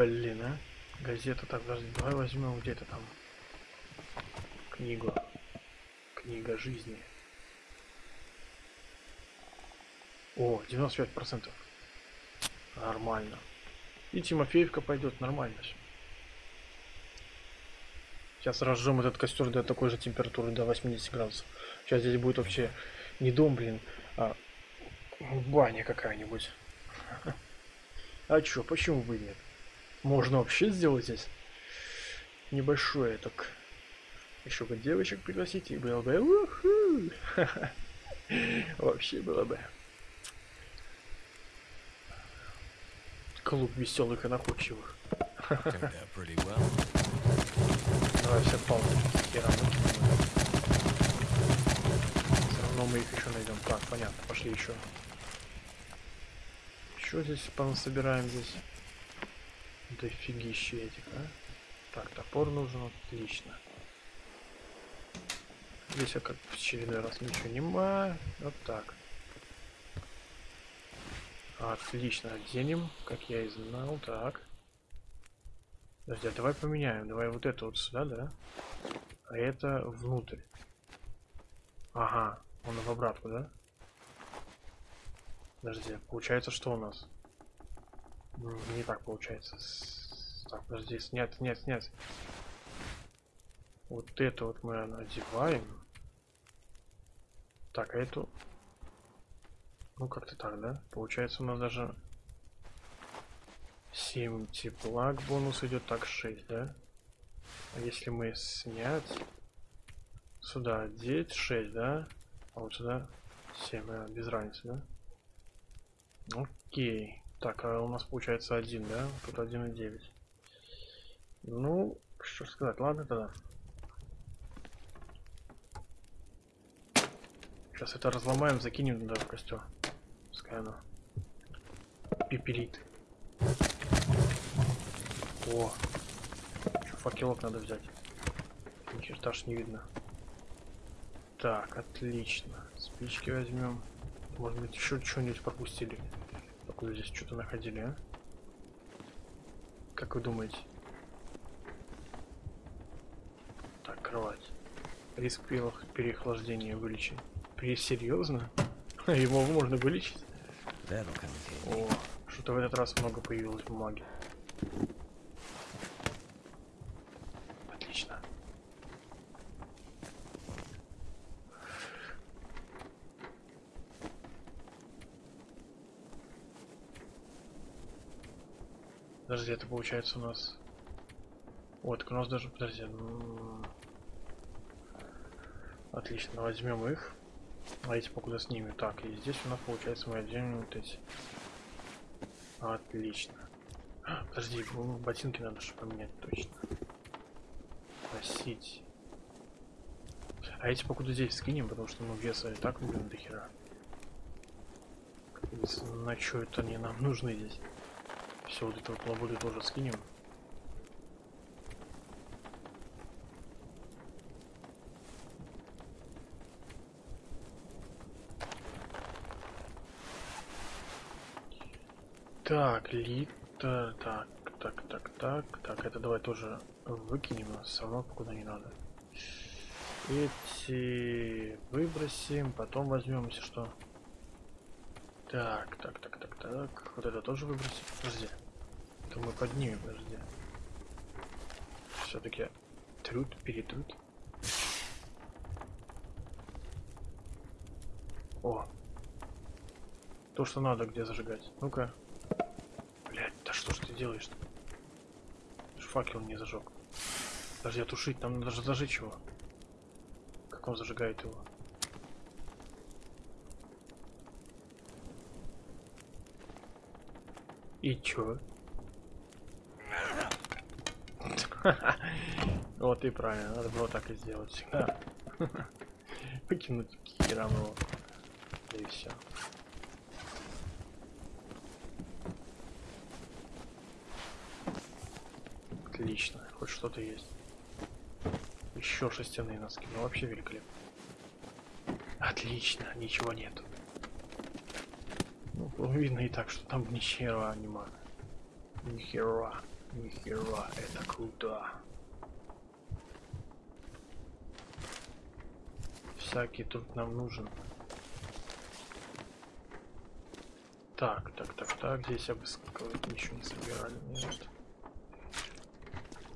Блин, а? Газета, так, подожди, давай возьмем где-то там книгу. Книга жизни. О, 95%. Нормально. И Тимофеевка пойдет нормально. Сейчас разжжем этот костер до такой же температуры, до 80 градусов. Сейчас здесь будет вообще не дом, блин, а баня какая-нибудь. А чё, почему бы нет? Можно вообще сделать здесь небольшое так еще бы девочек пригласить, и было бы! Вообще было бы. Клуб веселых и находчивых. Давай все палки Все равно мы их еще найдем. Так, понятно, пошли еще. Что здесь собираем здесь? Дофигища этих, а? Так, топор нужен, отлично. Здесь я как в очередной раз ничего не ма. Вот так. Отлично, оденем, как я и знал. Так. Подожди, а давай поменяем. Давай вот это вот сюда, да? А это внутрь. Ага, он в обратку, да? Подожди, получается, что у нас? Не так получается. Так, подожди, снять, снять, снять. Вот это вот мы одеваем. Так, а эту... Ну, как-то так, да? Получается, у нас даже 7 тепла к бонус идет, так 6, да? А если мы снять, сюда одеть 6, да? А вот сюда 7, а, без разницы, да? Окей. Так, а у нас получается 1, да? Тут 1,9. Ну, что сказать, ладно тогда. Сейчас это разломаем, закинем туда в костер. Пускай оно пепелит. О, еще факелок надо взять. Ни черта не видно. Так, отлично. Спички возьмем. Может быть еще что-нибудь пропустили. Покуда здесь что-то находили, а? Как вы думаете? Так, кровать. Риск переохлаждения вылечен. При серьезно? Его можно вылечить? О, что-то в этот раз много появилось бумаги. Отлично. Подожди, это получается у нас... Вот, у нас даже... Подожди. Отлично, возьмем их. А эти покуда снимем. Так, и здесь у нас получается мы оденем вот эти. Отлично. Подожди, ботинки надо же поменять точно. Носить. А эти покуда здесь скинем, потому что ну веса и так, блин, до хера. На что это они нам нужны здесь? Все, вот эту лабуду тоже скинем. Так, литр, э, так, так, так, так, так, это давай тоже выкинем, а все равно куда не надо. Эти выбросим, потом возьмем, если что. Так, так, так, так, так, вот это тоже выбросим. Подожди, это мы поднимем, подожди. Все-таки труд, перетрут. О, то, что надо, где зажигать. Ну-ка. Блять, да что ж ты делаешь-то? Факел не зажег. Подожди, а тушить, там надо же зажечь его. Как он зажигает его? И чё? Вот и правильно, надо было так и сделать всегда. Выкинуть херам его. И все. Отлично, хоть что-то есть. Еще шестяные носки, ну вообще великолепно. Отлично, ничего нету. Ну, видно и так, что там ни хера нема. Ни хера, ни хера, это круто. Всякий тут нам нужен. Так, так, так, так, здесь обыскивать ничего не собирали, нет.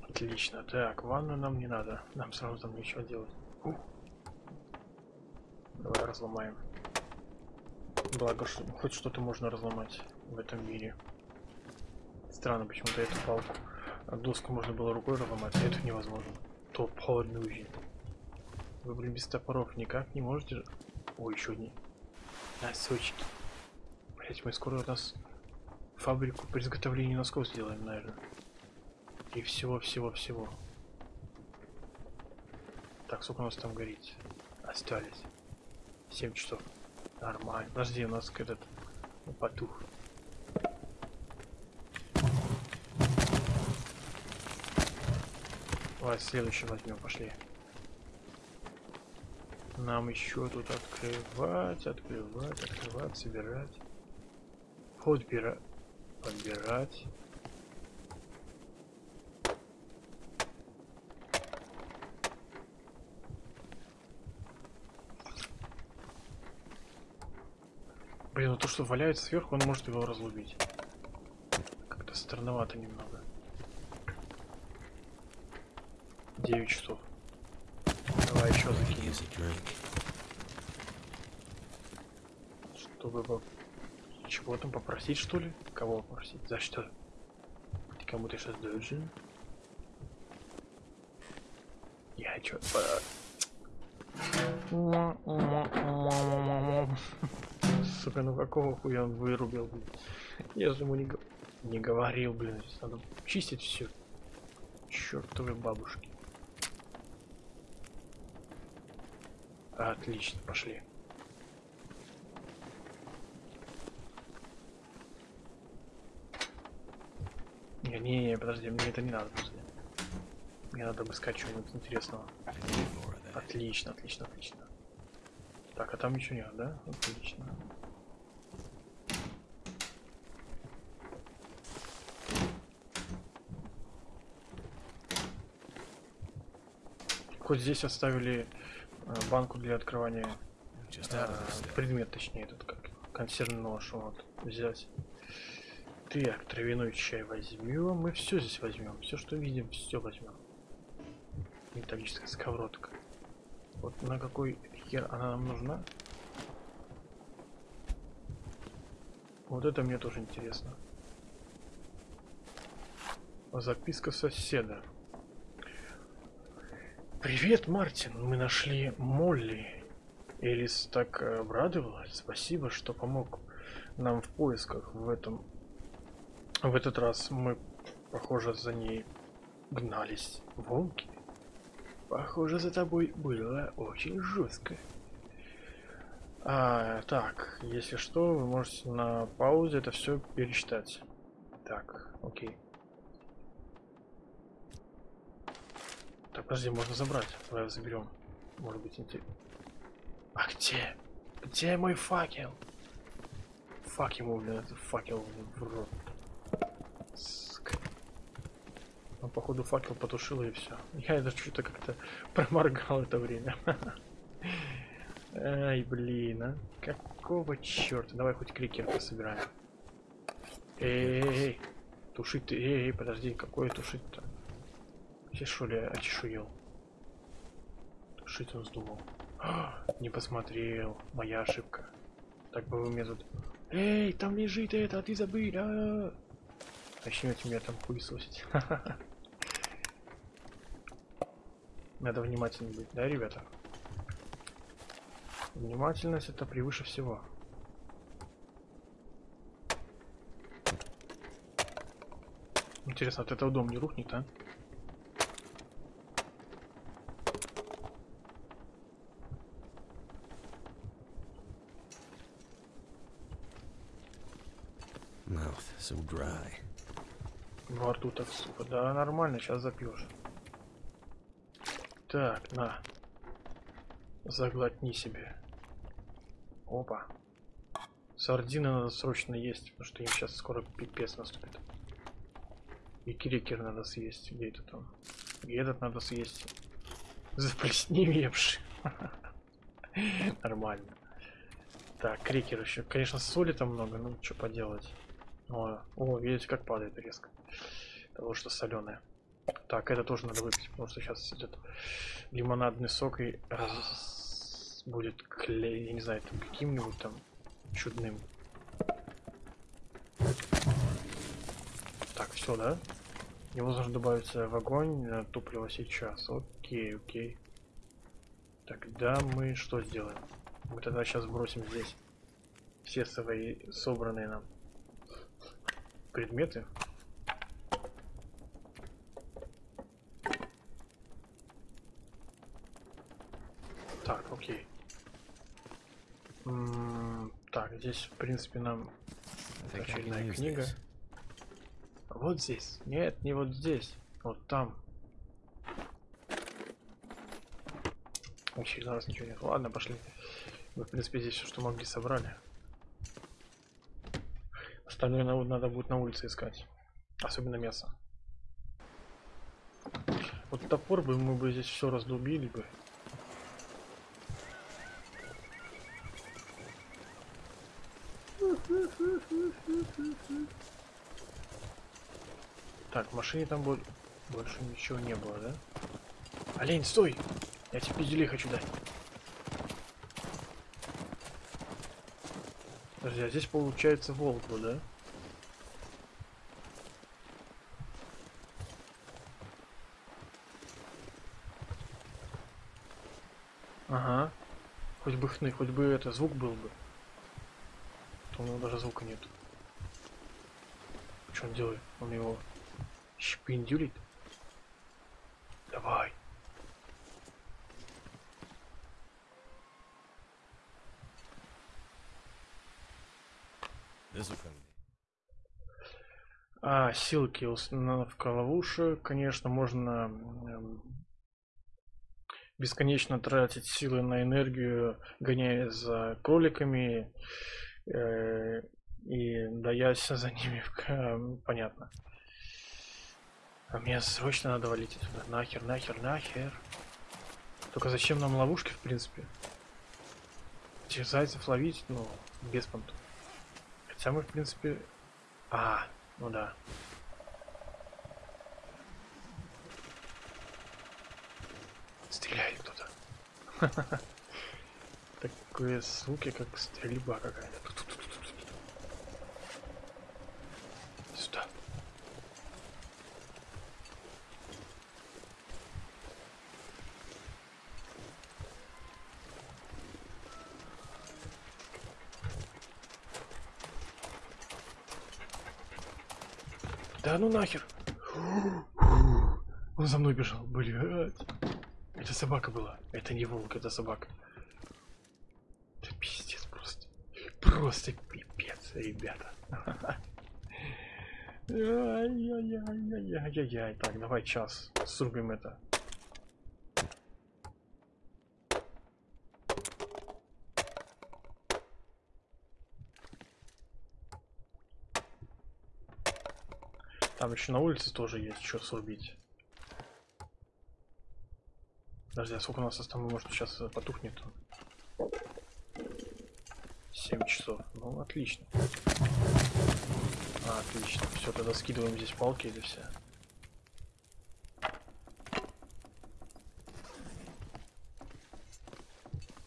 Отлично, так, ванну нам не надо, нам сразу там ничего делать. Ух. Давай разломаем. Благо, что хоть что-то можно разломать в этом мире. Странно, почему-то эту палку, а доску можно было рукой разломать, а это невозможно. Топор нужен. Вы, блин, без топоров никак не можете... Ой, еще одни. Носочки. Блять, мы скоро у нас фабрику по изготовлению носков сделаем, наверное. И всего-всего-всего. Так, сколько у нас там горит? Остались. 7 часов. Нормально. Подожди, у нас этот ну, потух. Давай следующий возьмем, пошли. Нам еще тут открывать, открывать, открывать, собирать. Подбирать. Подбирать. Блин, ну то, что валяется сверху, он может его разлубить. Как-то странновато немного. 9 часов. Давай еще закинем. Чтобы по- чего там попросить, что ли? Кого попросить? За что? Ты кому-то сейчас должен? Я чё? Сука, ну какого хуя он вырубил, блин? Я же ему не, не говорил, блин. Здесь надо чистить все. Чертовы бабушки. Отлично, пошли. Не, не, не, подожди, мне это не надо, подожди. Мне надо обыскать чего-нибудь интересного. Отлично, отлично, отлично. Так, а там ничего нет, да? Отлично. Хоть здесь оставили э, банку для открывания stuff. предмет, точнее, этот как консервный нож, вот, взять. Так, травяной чай возьмем, мы все здесь возьмем, все, что видим, все возьмем. Металлическая сковородка. Вот на какой хер она нам нужна? Вот это мне тоже интересно. Записка соседа. Привет, Мартин. Мы нашли Молли. Элис так обрадовалась. Спасибо, что помог нам в поисках в этом. В этот раз мы, похоже, за ней гнались волки. Похоже, за тобой было очень жестко. А, так, если что, вы можете на паузе это все перечитать. Так, окей. Так, подожди, можно забрать. Давай заберем. Может быть, интересно. А где? Где мой факел? фак ему, блин, этот факел в рот. Он, походу, факел потушил и все. Я это что-то как-то проморгал это время. Ай, блин, а. Какого черта? Давай хоть крикер собираем. Эй, эй, эй. Тушить ты. Эй, подожди, какое тушить-то? Ли очешуел? Тушить он вздумал. Не посмотрел. Моя ошибка. Так бы вы мне тут... Эй, там лежит это, а ты забыл. -а -а. Начнете меня там хуесосить. Надо внимательно быть, да, ребята? Внимательность это превыше всего. Интересно, от этого дом не рухнет, а? So dry. Во рту так сухо. Да, нормально, сейчас запьешь. Так, на. Заглотни себе. Опа. Сардины надо срочно есть, потому что им сейчас скоро пипец наступит. И крикер надо съесть. Где это там? И этот надо съесть. Заплесневевший. Нормально. Так, крикер еще. Конечно, соли там много, ну что поделать. О, о, видите, как падает резко. Того, что соленое. Так, это тоже надо выпить, потому что сейчас идет лимонадный сок и раз... будет клей, я не знаю, там каким-нибудь там чудным. Так, все, да? Его нужно добавиться в огонь на топливо сейчас. Окей, окей. Тогда мы что сделаем? Мы тогда сейчас бросим здесь все свои собранные нам предметы. Так, окей. М -м так, здесь, в принципе, нам очередная книга. Вот здесь. Нет, не вот здесь. Вот там. Очередной раз ничего нет. Ладно, пошли. Мы, в принципе, здесь все, что могли, собрали. Остальное на- надо будет на улице искать. Особенно мясо. Вот топор бы мы бы здесь все раздубили бы. Так, в машине там бо- больше ничего не было, да? Олень, стой! Я тебе пизделей хочу дать. Подожди, а здесь получается был, да? Ага. Хоть бы хны, хоть бы это звук был бы. То у него даже звука нет. Что он делает? Он его шпиндюлит? Силки установка ловушек, конечно, можно эм, бесконечно тратить силы на энергию, гоняясь за кроликами э, и даясь за ними, эм, понятно. А мне срочно надо валить отсюда. Нахер, нахер, нахер. Только зачем нам ловушки, в принципе? Этих зайцев ловить, ну, без понту. Хотя мы, в принципе... А, ну да. Такое звуки, как стрельба какая-то. Сюда. Да ну нахер. Он за мной бежал, блядь. Это собака была. Это не волк, это собака. Это пиздец просто. Просто пипец, ребята. Ай-яй-яй-яй-яй-яй. Так, давай час. Срубим это. Там еще на улице тоже есть что срубить. Подожди, а сколько у нас осталось? Может сейчас э, потухнет? 7 часов. Ну, отлично. А, отлично. Все, тогда скидываем здесь палки или все.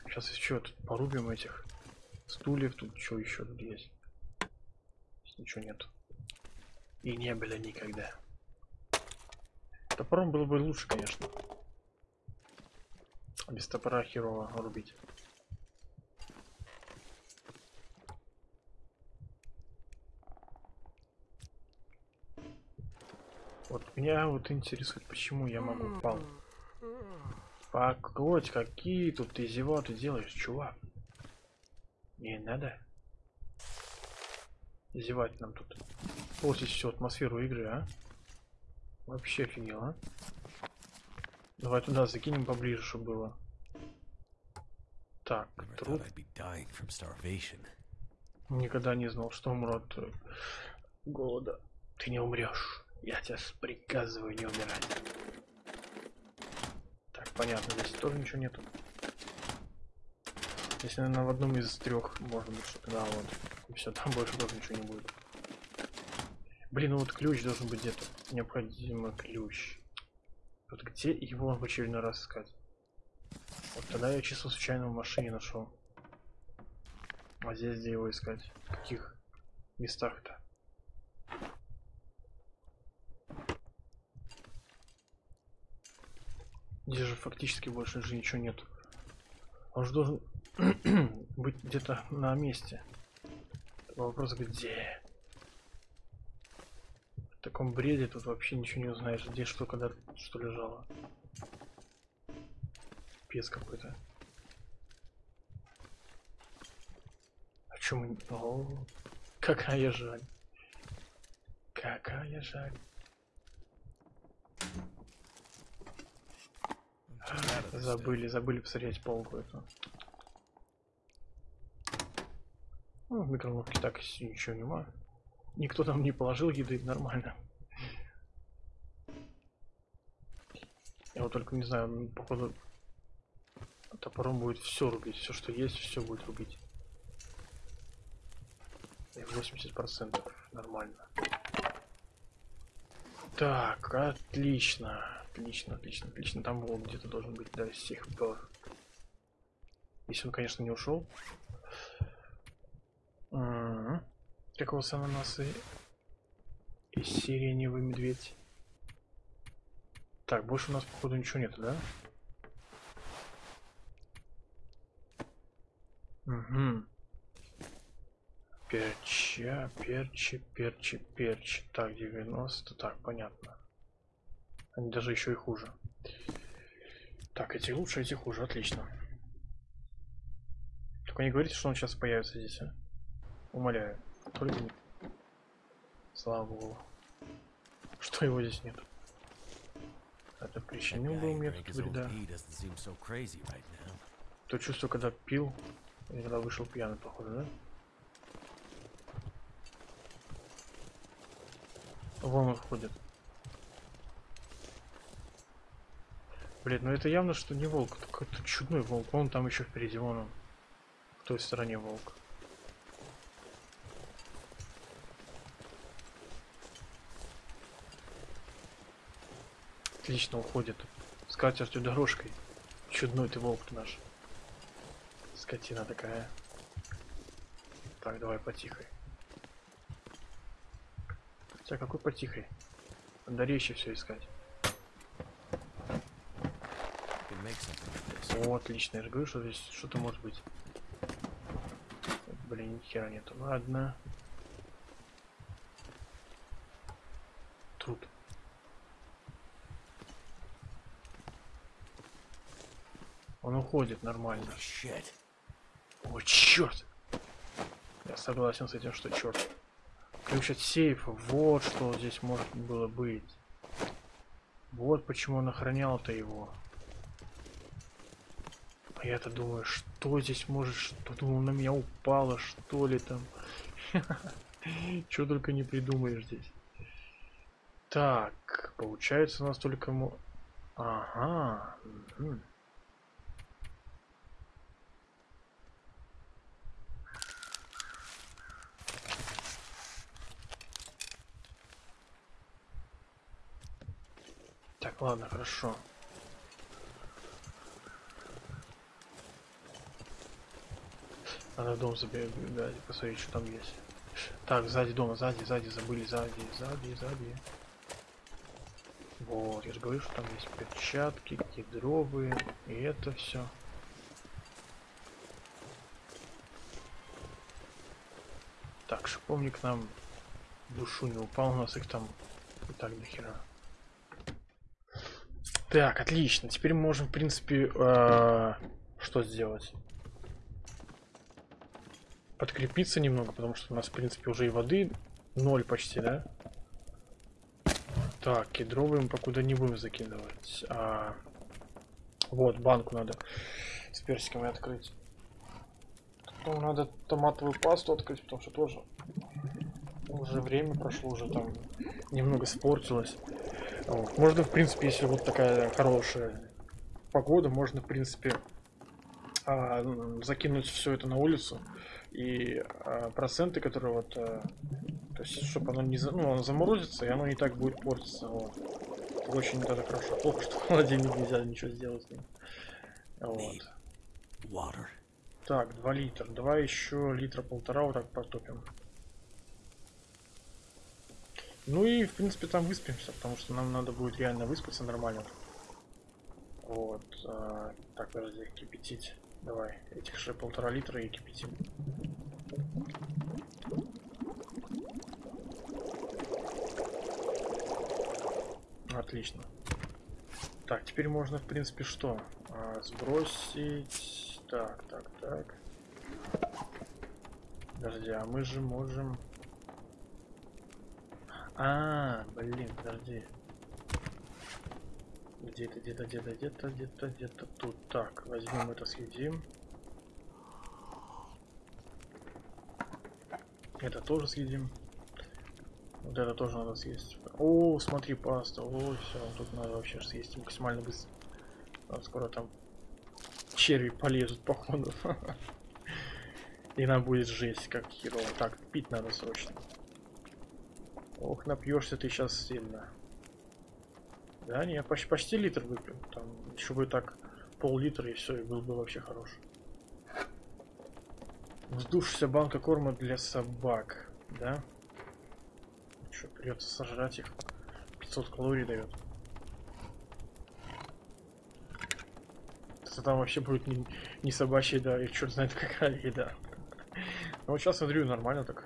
Сейчас еще тут порубим этих стульев. Тут что еще тут есть? Ничего нет. И не было никогда. Топором было бы лучше, конечно. Без топора херово рубить. Вот меня вот интересует, почему я могу пал. Погодь, какие тут ты зевоты делаешь, чувак? Не надо. Зевать нам тут. Портить всю атмосферу игры, а? Вообще офигел, а? Давай туда закинем поближе, чтобы было. Так, труп. Никогда не знал, что умру от голода. Ты не умрешь. Я тебе с- приказываю не умирать. Так, понятно, здесь тоже ничего нету. Здесь, наверное, в одном из трех может быть что-то. Да, вот. И все, там больше тоже ничего не будет. Блин, ну вот ключ должен быть где-то. Необходимо ключ. Вот где его в очередной раз искать? Вот тогда я чисто случайно в машине нашел. А здесь где его искать? В каких местах-то? Здесь же фактически больше же ничего нет. Он же должен быть где-то на месте. Вопрос где? В таком бреде тут вообще ничего не узнаешь, где что, когда что лежало. Пес какой-то. А чё мы... не- О, какая жаль. Какая жаль. Забыли, забыли посмотреть полку эту. Ну, в микроволновке так ничего нема. Никто там не положил еды, нормально. Я вот только не знаю, он, походу топором будет все рубить, все что есть, все будет рубить. И 80% нормально. Так, отлично. Отлично, отлично, отлично. Там волк где-то должен быть до сих пор. Если он, конечно, не ушел. М, Как его ананасы и сиреневый медведь. Так, больше у нас, походу, ничего нет, да? Угу. Перча, перчи, перчи, перчи. Так, 90. Так, понятно. Они даже еще и хуже. Так, эти лучше, эти хуже, отлично. Только не говорите, что он сейчас появится здесь, а? Умоляю. Только не. Слава богу. Что его здесь нет? Это причинил бы мне тут вреда. То чувство, когда пил, и когда вышел пьяный, походу, да? Вон он ходит. Блин, ну это явно, что не волк, это какой-то чудной волк. Вон там еще впереди, вон он. В той стороне волк. Отлично уходит. С катертью дорожкой. Чудной ты волк наш. Скотина такая. Так, давай потихой. Хотя какой потихой? Надо резче все искать. О, отлично, я же говорю, что здесь что-то может быть. Блин, хера нету. Ладно. Труп. Уходит нормально. О, черт! Я согласен с этим, что черт. Ключ от сейфа. Вот что здесь может было быть. Вот почему он охранял-то его. А я-то думаю, что здесь может, что думал, на меня упало, что ли там. Что только не придумаешь здесь. Так, получается у нас только... Ага. мгм. Так, ладно, хорошо. Надо в дом забегать, да, посмотреть, что там есть. Так, сзади дома, сзади, сзади, забыли, сзади, сзади, сзади. Вот, я же говорю, что там есть перчатки, кедровые, и это все. Так, шиповник нам душу не упал, у нас их там и так до хера. Так, отлично. Теперь мы можем, в принципе, э, что сделать? Подкрепиться немного, потому что у нас, в принципе, уже и воды ноль почти, да? Так, кедровые мы покуда не будем закидывать. А, вот, банку надо с персиками открыть. Потом надо томатовую пасту открыть, потому что тоже уже время прошло, уже там немного испортилось. Вот. Можно, в принципе, если вот такая хорошая погода, можно, в принципе, а, м, закинуть все это на улицу и а, проценты, которые вот, а, то есть, чтобы оно не за- ну, оно заморозится и оно не так будет портиться. Вот. Это очень даже хорошо. Плохо, что в холодильник нельзя ничего сделать с ним. Вот. Water. Так, 2 литра. Давай еще литра полтора вот так потопим. Ну и, в принципе, там выспимся, потому что нам надо будет реально выспаться нормально. Вот. а, так, подожди, кипятить. Давай, этих же полтора литра и кипятим. Отлично. Так, теперь можно, в принципе, что? А, сбросить... Так, так, так. Подожди, а мы же можем... А, блин, подожди. Где-то, где-то, где-то, где-то, где-то, где-то тут. Так, возьмем это, съедим. Это тоже съедим. Вот это тоже надо съесть. О, смотри, паста. О, все, тут надо вообще съесть максимально быстро. А скоро там черви полезут, походу. И нам будет жесть, как херово. Так, пить надо срочно. Ох, напьешься ты сейчас сильно. Да, не, почти, почти литр выпил. Там еще бы так пол-литра и все, и был бы вообще хорош. Вздувшаяся банка корма для собак, да? Что, придется сожрать их. 500 калорий дает. Это там вообще будет не, не собачья еда, и черт знает какая еда. Ну вот сейчас смотрю, нормально так.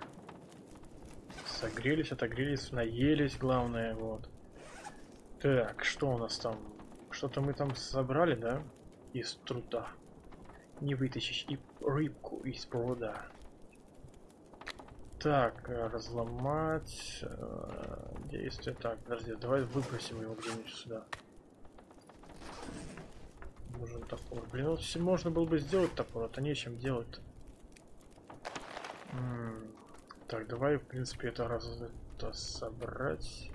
Согрелись, отогрелись, наелись, главное, вот. Так, что у нас там? Что-то мы там собрали, да? Из труда. Не вытащишь и рыбку из пруда. Так, э, разломать. э, Действие. Так, подожди, давай выбросим его где-нибудь сюда. Нужен топор. Блин, вот можно было бы сделать топор, это нечем делать. Так, давай, в принципе, это раз это собрать.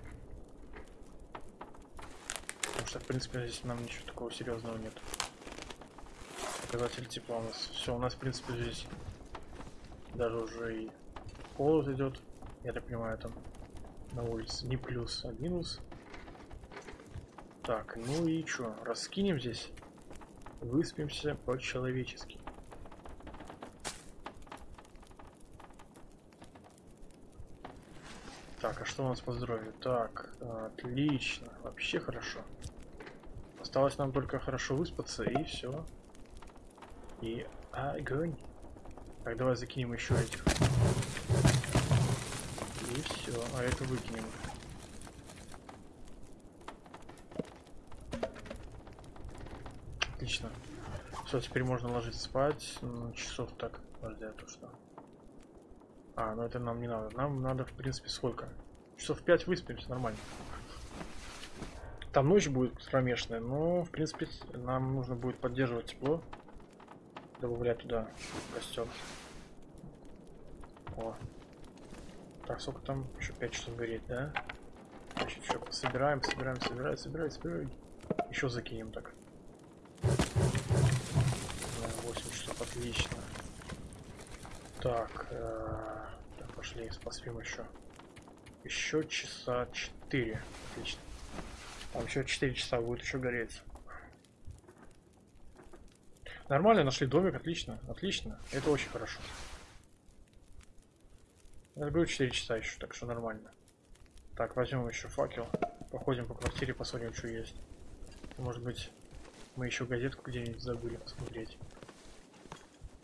Потому что, в принципе, здесь нам ничего такого серьезного нет. Показатель тепла у нас. Все, у нас, в принципе, здесь даже уже и холод идет. Я так понимаю, там на улице не плюс, а минус. Так, ну и что, раскинем здесь? Выспимся по-человечески. Так, а что у нас по здоровью? Так, отлично, вообще хорошо. Осталось нам только хорошо выспаться и все. И огонь. Так, давай закинем еще этих. И все, а это выкинем. Отлично. Все, теперь можно ложиться спать. М, Часов так. Подожди, а то что? А, ну это нам не надо. Нам надо, в принципе, сколько? Часов 5 выспимся, нормально. Там ночь будет кромешная, но, в принципе, нам нужно будет поддерживать тепло. Добавлять туда костер. О. Так, сколько там? Еще 5 часов гореть, да? Значит, что, собираем, собираем, собираем, собираем, собираем. Еще закинем так. Да, 8 часов, отлично. Так, э, пошли, поспим еще. Еще часа 4. Отлично. Там еще 4 часа будет еще гореть. Нормально, нашли домик, отлично, отлично. Это очень хорошо. Это будет 4 часа еще, так что нормально. Так, возьмем еще факел. Походим по квартире, посмотрим, что есть. Может быть, мы еще газетку где-нибудь забыли посмотреть.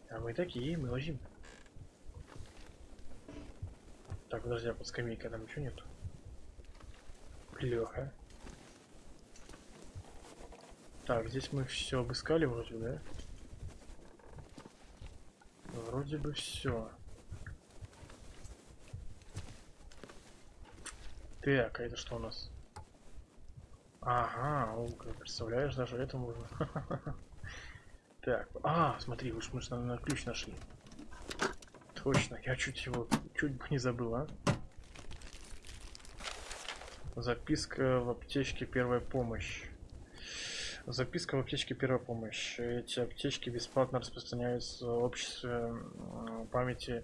А мы такие, мы возим. Так, подожди, а под скамейкой там ничего нету? Леха. Так, здесь мы все обыскали вроде, да? Вроде бы все. Так, а это что у нас? Ага, о, представляешь, даже это можно. Так, а, смотри, уж мы же на ключ нашли. Точно, я чуть его, чуть бы не забыл, а. Записка в аптечке первая помощь. Записка в аптечке первая помощь. Эти аптечки бесплатно распространяются в обществе памяти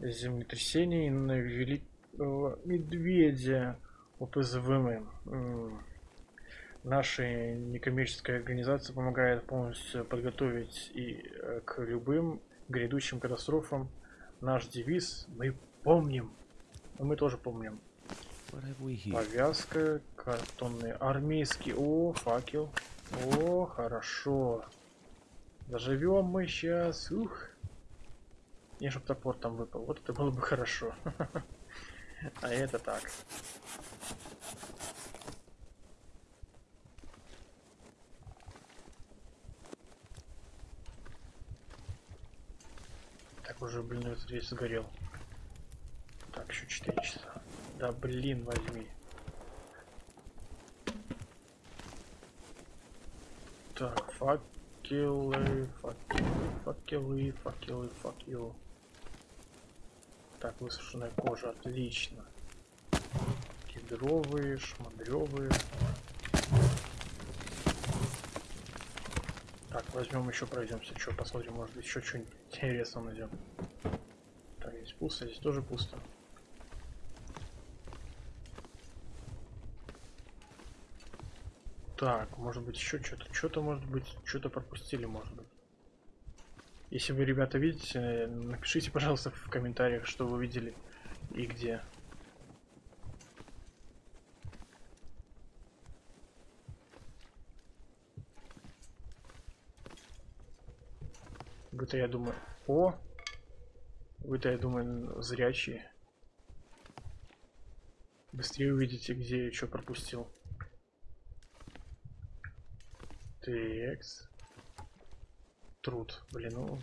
землетрясений на великого медведя ОПЗВМ. Наша некоммерческая организация помогает полностью подготовить и э, к любым грядущим катастрофам. Наш девиз «Мы помним». Мы тоже помним. Повязка, картонный армейский. О, факел. О, хорошо. Заживем мы сейчас. Ух. Не, чтоб топор там выпал. Вот это было бы хорошо. А это так. Так уже, блин, этот весь сгорел. Так, еще 4 часа. Да блин, возьми. Так, факелы, факелы, факелы, факелы, факелы. Так, высушенная кожа, отлично. Кедровые, шмадревые. Так, возьмем еще пройдемся, что посмотрим, может быть еще что-нибудь интересное найдем. Так, здесь пусто, здесь тоже пусто. Так, может быть еще что-то. Что-то может быть, что-то пропустили, может быть. Если вы, ребята, видите, напишите, пожалуйста, в комментариях, что вы видели и где. Вы-то, я думаю... О! Вы-то, я думаю, зрячие. Быстрее увидите, где я что пропустил. Текс. Труд. Блин, ну...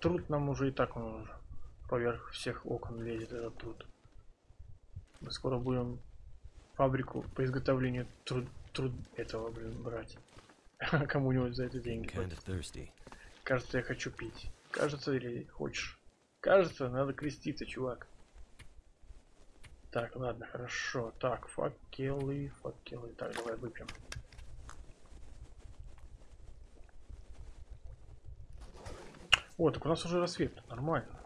Труд нам уже и так он уже поверх всех окон лезет этот труд. Мы скоро будем фабрику по изготовлению труд, труд этого, блин, брать. Кому-нибудь за это деньги. Кажется, я хочу пить. Кажется, или хочешь? Кажется, надо креститься, чувак. Так, ладно, хорошо. Так, факелы, факелы. Так, давай выпьем. О, так у нас уже рассвет. Нормально.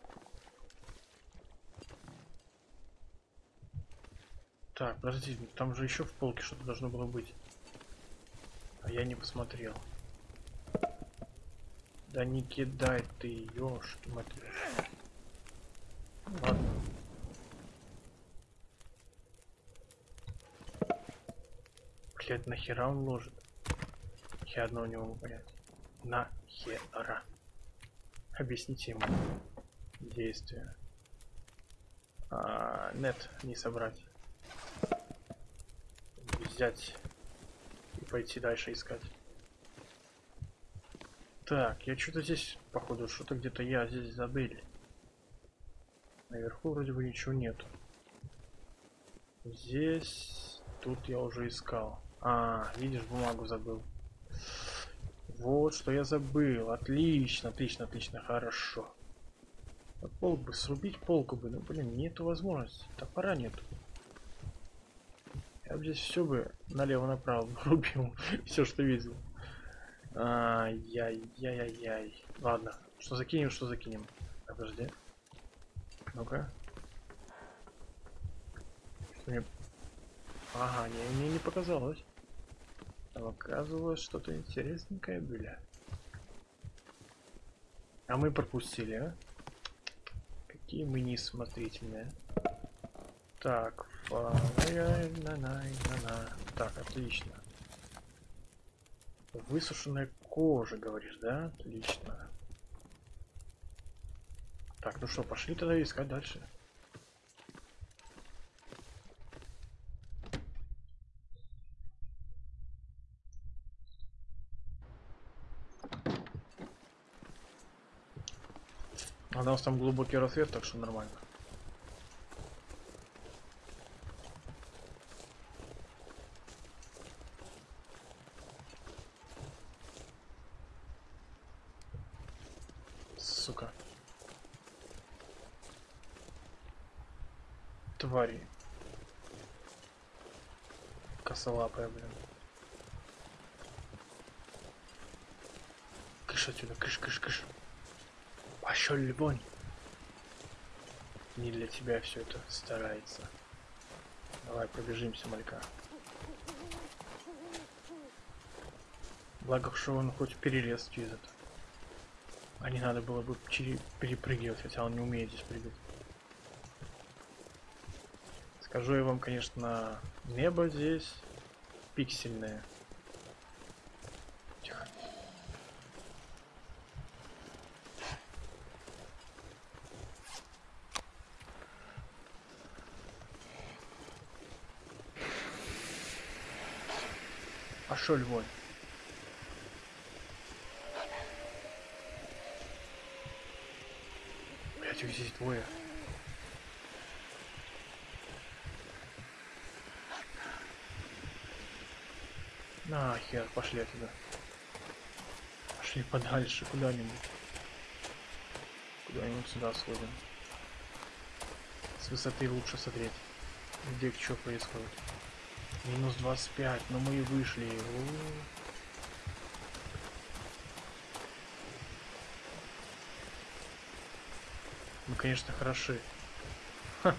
Так, подожди, там же еще в полке что-то должно было быть. А я не посмотрел. Да не кидай ты, ёшки матери. Ладно. Блять, нахера он ложит? Я одного не могу понять. Нахера. Объясните ему действия. А, нет, не собрать. Взять и пойти дальше искать. Так, я что-то здесь, походу, что-то где-то я здесь забыл. Наверху вроде бы ничего нету. Здесь, тут я уже искал. А, видишь, бумагу забыл. Вот что я забыл. Отлично, отлично, отлично, хорошо. Полк бы, срубить полку бы. Ну, блин, нету возможности. Топора нету. Я бы здесь все бы налево-направо рубил. все, что видел. Ай-яй-яй-яй-яй. Ладно, что закинем, что закинем. Подожди. Ну-ка. Что мне... Ага, не, мне не показалось. Там оказывалось что-то интересненькое были. А мы пропустили, а? Какие мы несмотрительные. Так, фа на на на Так, отлично. Высушенная кожа, говоришь, да? Отлично. Так, ну что, пошли тогда искать дальше. А у нас там глубокий рассвет, так что нормально. Сука. Твари. Косолапая, блин. Кыш отсюда, кыш, кыш, кыш. Пошел вон. Не для тебя все это старается. Давай пробежимся, малька. Благо, что он хоть перелез через это. А не надо было бы перепрыгивать, хотя он не умеет здесь прыгать. Скажу я вам, конечно, небо здесь пиксельное. Тихо. Пошел вон. Блять, их здесь двое. Нахер, пошли отсюда. Пошли подальше, куда-нибудь. Куда-нибудь сюда сходим. С высоты лучше смотреть, где что происходит. Минус 25, но мы и вышли. У-у-у. Мы, конечно, хороши.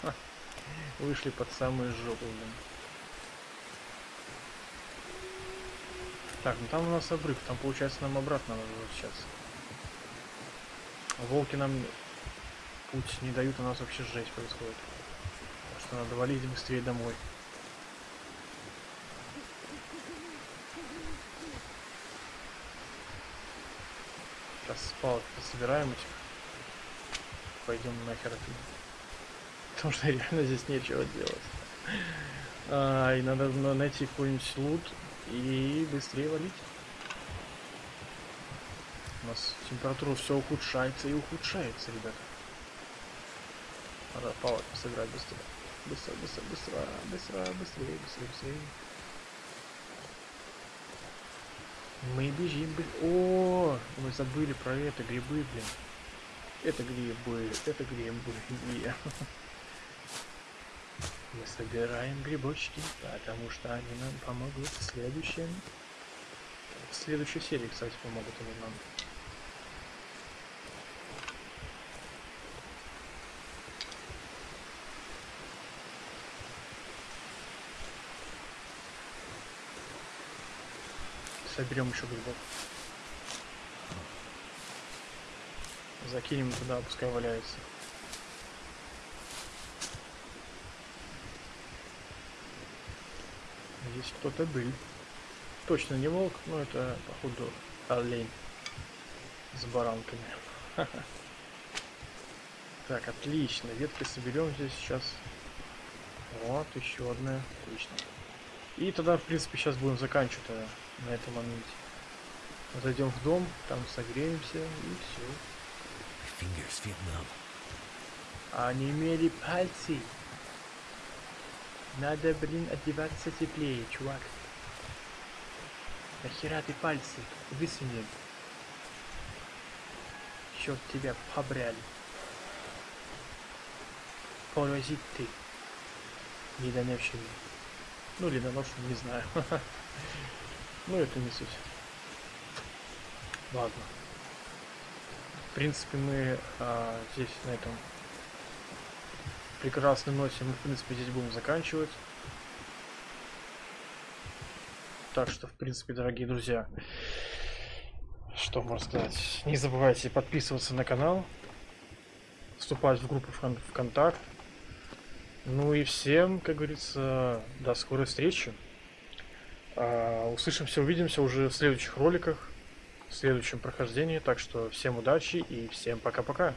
Вышли под самую жопу, блин. Так, ну там у нас обрыв, там получается нам обратно надо возвращаться. Волки нам путь не дают, у нас вообще жесть происходит. Так что надо валить быстрее домой. Сейчас палок собираем этих. Пойдем нахер отсюда. Потому что реально здесь нечего делать. А, и надо на- найти какой-нибудь лут и быстрее валить. У нас температура все ухудшается и ухудшается, ребята. Надо палок собирать быстрее. Быстро, быстро, быстро, быстро, быстрее, быстрее, быстрее. Мы бежим, бы- О, мы забыли про это, грибы, блин. Это грибы, это грибы. Мы собираем грибочки, потому что они нам помогут в следующем... В следующей серии, кстати, помогут они нам. Соберем еще грибов. Закинем туда, пускай валяется. Здесь кто-то был. Точно не волк, но это, походу, олень с баранками. Так, отлично. Ветки соберем здесь сейчас. Вот, еще одна. Отлично. И тогда, в принципе, сейчас будем заканчивать э, на этом моменте. Зайдем в дом, там согреемся и все. Numb. Они имели пальцы. Надо, блин, одеваться теплее, чувак. Нахера ты пальцы высунул? Черт тебя побрали. Паразит ты. Недоневший. Ну или на ношу, не знаю. Ну это не суть. Ладно. В принципе, мы а, здесь на этом прекрасной ноте мы, в принципе, здесь будем заканчивать. Так что, в принципе, дорогие друзья, что можно сказать? Не забывайте подписываться на канал, вступать в группу Вкон- ВКонтакт. Ну и всем, как говорится, до скорой встречи. А, услышимся, увидимся уже в следующих роликах, в следующем прохождении. Так что всем удачи и всем пока-пока.